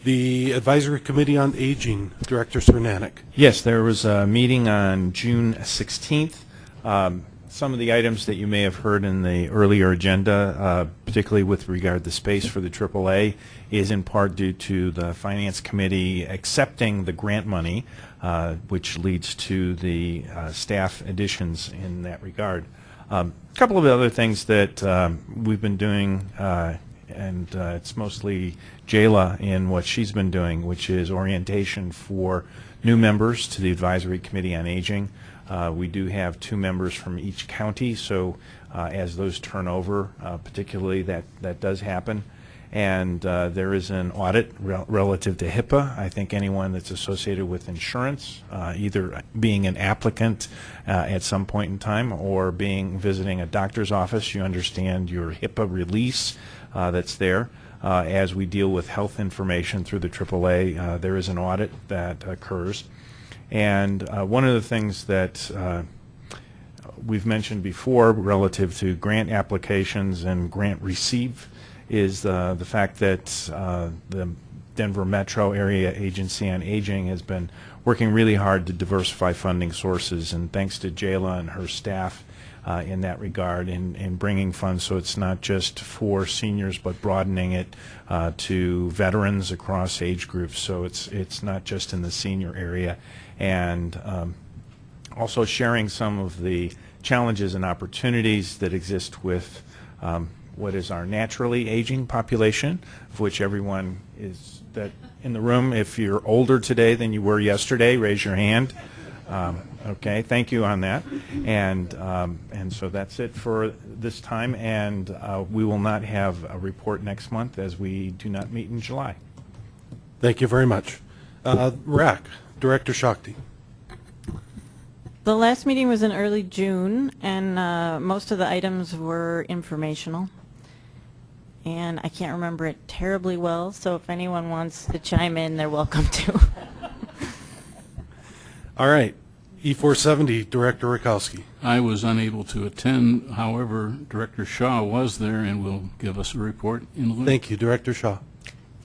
The Advisory Committee on Aging, Director Cernanek. Yes, there was a meeting on June 16th. Um, Some of the items that you may have heard in the earlier agenda, uh, particularly with regard to space for the AAA, is in part due to the Finance Committee accepting the grant money, uh, which leads to the uh, staff additions in that regard. A couple of other things that um, we've been doing uh, and uh, it's mostly Jayla in what she's been doing, which is orientation for new members to the Advisory Committee on Aging. Uh, we do have two members from each county, so uh, as those turn over, uh, particularly that, that does happen. And uh, there is an audit rel- relative to HIPAA. I think anyone that's associated with insurance, uh, either being an applicant uh, at some point in time or being visiting a doctor's office, you understand your HIPAA release that's there. As we deal with health information through the AAA, there is an audit that occurs. And uh, one of the things that uh, we've mentioned before relative to grant applications and grant receive is uh, the fact that uh, the Denver Metro Area Agency on Aging has been working really hard to diversify funding sources, and thanks to Jayla and her staff uh, in that regard, in, in bringing funds so it's not just for seniors, but broadening it uh, to veterans across age groups. So it's it's not just in the senior area, and um, also sharing some of the challenges and opportunities that exist with um, what is our naturally aging population, of which everyone is that in the room. If you're older today than you were yesterday, raise your hand. Um, okay, thank you on that. And um, and so that's it for this time. And uh, we will not have a report next month as we do not meet in July. Thank you very much. Uh, RAC, Director Shakti. The last meeting was in early June, and uh, most of the items were informational. And I can't remember it terribly well, so if anyone wants to chime in, they're welcome to. All right. E470, Director Rakowski. I was unable to attend, however, Director Shaw was there and will give us a report in lieu. Thank you, Director Shaw.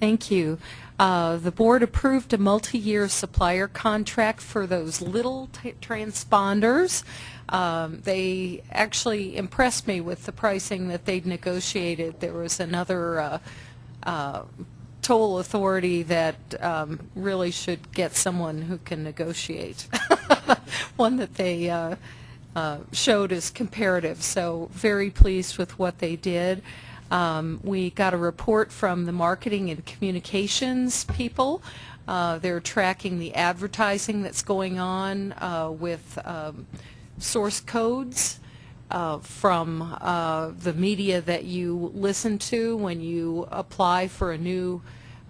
Thank you. Uh, The board approved a multi-year supplier contract for those little transponders. Um, They actually impressed me with the pricing that they'd negotiated. There was another uh, uh, toll authority that um, really should get someone who can negotiate, one that they uh, uh, showed as comparative. So very pleased with what they did. Um, We got a report from the marketing and communications people. Uh, They're tracking the advertising that's going on uh, with um, source codes uh, from uh, the media that you listen to when you apply for a new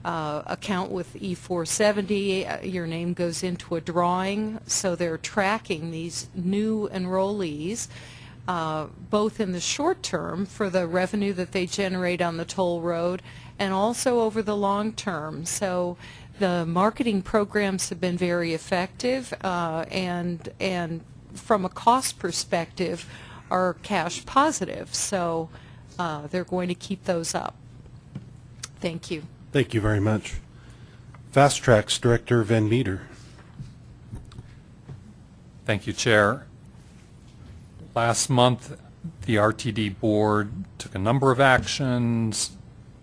uh, account with E470. Uh, Your name goes into a drawing, so they're tracking these new enrollees, uh, both in the short term for the revenue that they generate on the toll road and also over the long term. So the marketing programs have been very effective uh, and, and from a cost perspective are cash positive. So uh, they're going to keep those up. Thank you. Thank you very much. FasTracks Director Van Meter. Thank you, Chair. Last month, the RTD Board took a number of actions,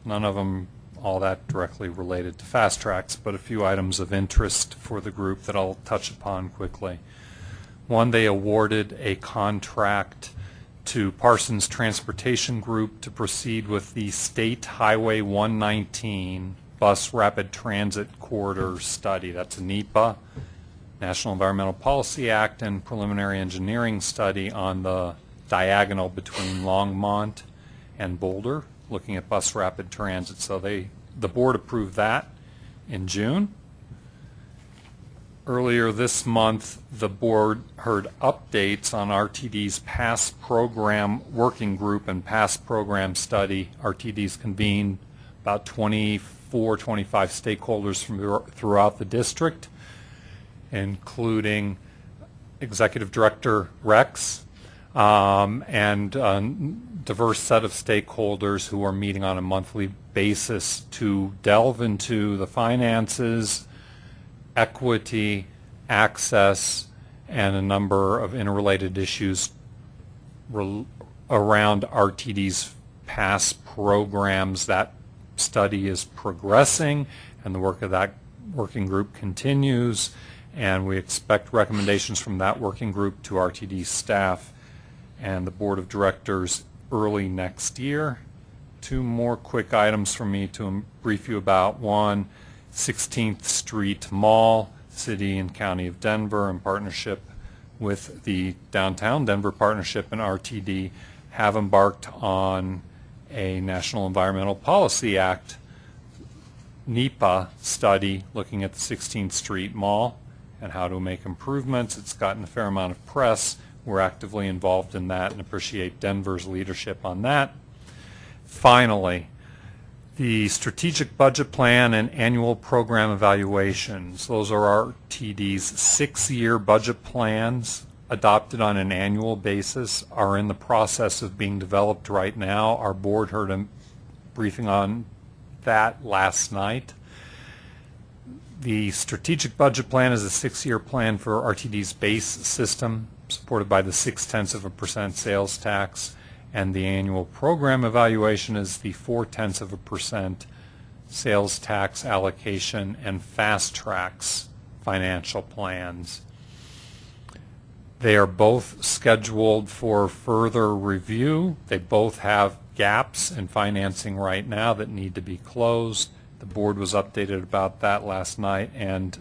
none of them all that directly related to FasTracks, but a few items of interest for the group that I'll touch upon quickly. One, they awarded a contract to Parsons Transportation Group to proceed with the State Highway 119 Bus Rapid Transit Corridor Study. That's a NEPA, National Environmental Policy Act, and preliminary engineering study on the diagonal between Longmont and Boulder, looking at bus rapid transit. So they, the board approved that in June. Earlier this month, the board heard updates on RTD's past program working group and past program study. RTD's convened about 24, 25 stakeholders from throughout the district, including Executive Director Rex um, and a diverse set of stakeholders who are meeting on a monthly basis to delve into the finances, equity, access, and a number of interrelated issues around RTD's past programs. That study is progressing, and the work of that working group continues, and we expect recommendations from that working group to RTD staff and the Board of Directors early next year. Two more quick items for me to brief you about. One, 16th Street Mall, City and County of Denver, in partnership with the Downtown Denver Partnership and RTD, have embarked on a National Environmental Policy Act NEPA study looking at the 16th Street Mall and how to make improvements. It's gotten a fair amount of press. We're actively involved in that and appreciate Denver's leadership on that. Finally, the strategic budget plan and annual program evaluations. Those are RTD's six-year budget plans adopted on an annual basis are in the process of being developed right now. Our board heard a briefing on that last night. The strategic budget plan is a six-year plan for RTD's base system, supported by the six-tenths of a percent sales tax, and the annual program evaluation is the four-tenths of a percent sales tax allocation and FasTracks financial plans. They are both scheduled for further review. They both have gaps in financing right now that need to be closed. The board was updated about that last night, and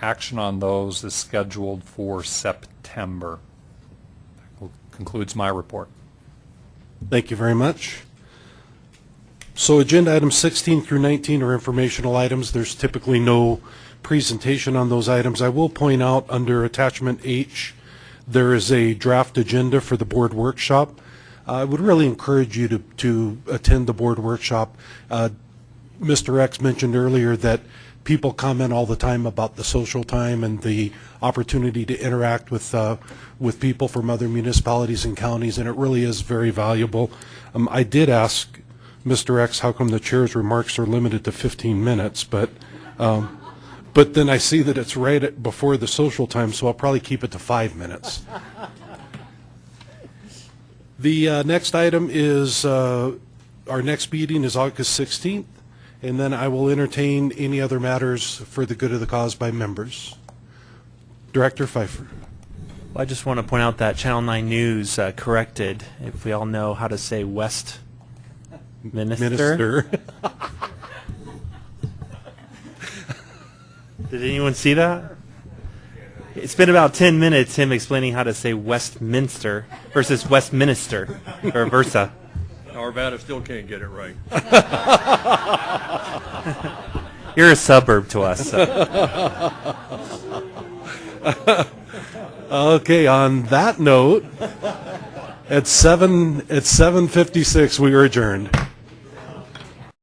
action on those is scheduled for September. That concludes my report. Thank you very much. So agenda items 16 through 19 are informational items. There's typically no presentation on those items. I will point out under attachment H, there is a draft agenda for the board workshop. I would really encourage you to, to attend the board workshop. Uh, Mr. Rex mentioned earlier that people comment all the time about the social time and the opportunity to interact with uh, with people from other municipalities and counties, and it really is very valuable. Um, I did ask Mr. Rex how come the chair's remarks are limited to 15 minutes, but um, but then I see that it's right before the social time, so I'll probably keep it to five minutes. the uh, next item is uh, our next meeting is August 16th and then I will entertain any other matters for the good of the cause by members. Director Pfeiffer. Well, I just want to point out that Channel 9 News uh, corrected, if we all know how to say West Minister. Minister. Did anyone see that? It's been about 10 minutes him explaining how to say Westminster versus Westminster or versa. Arvada still can't get it right. You're a suburb to us. so. Okay, on that note, at seven, at 7:56, we are adjourned.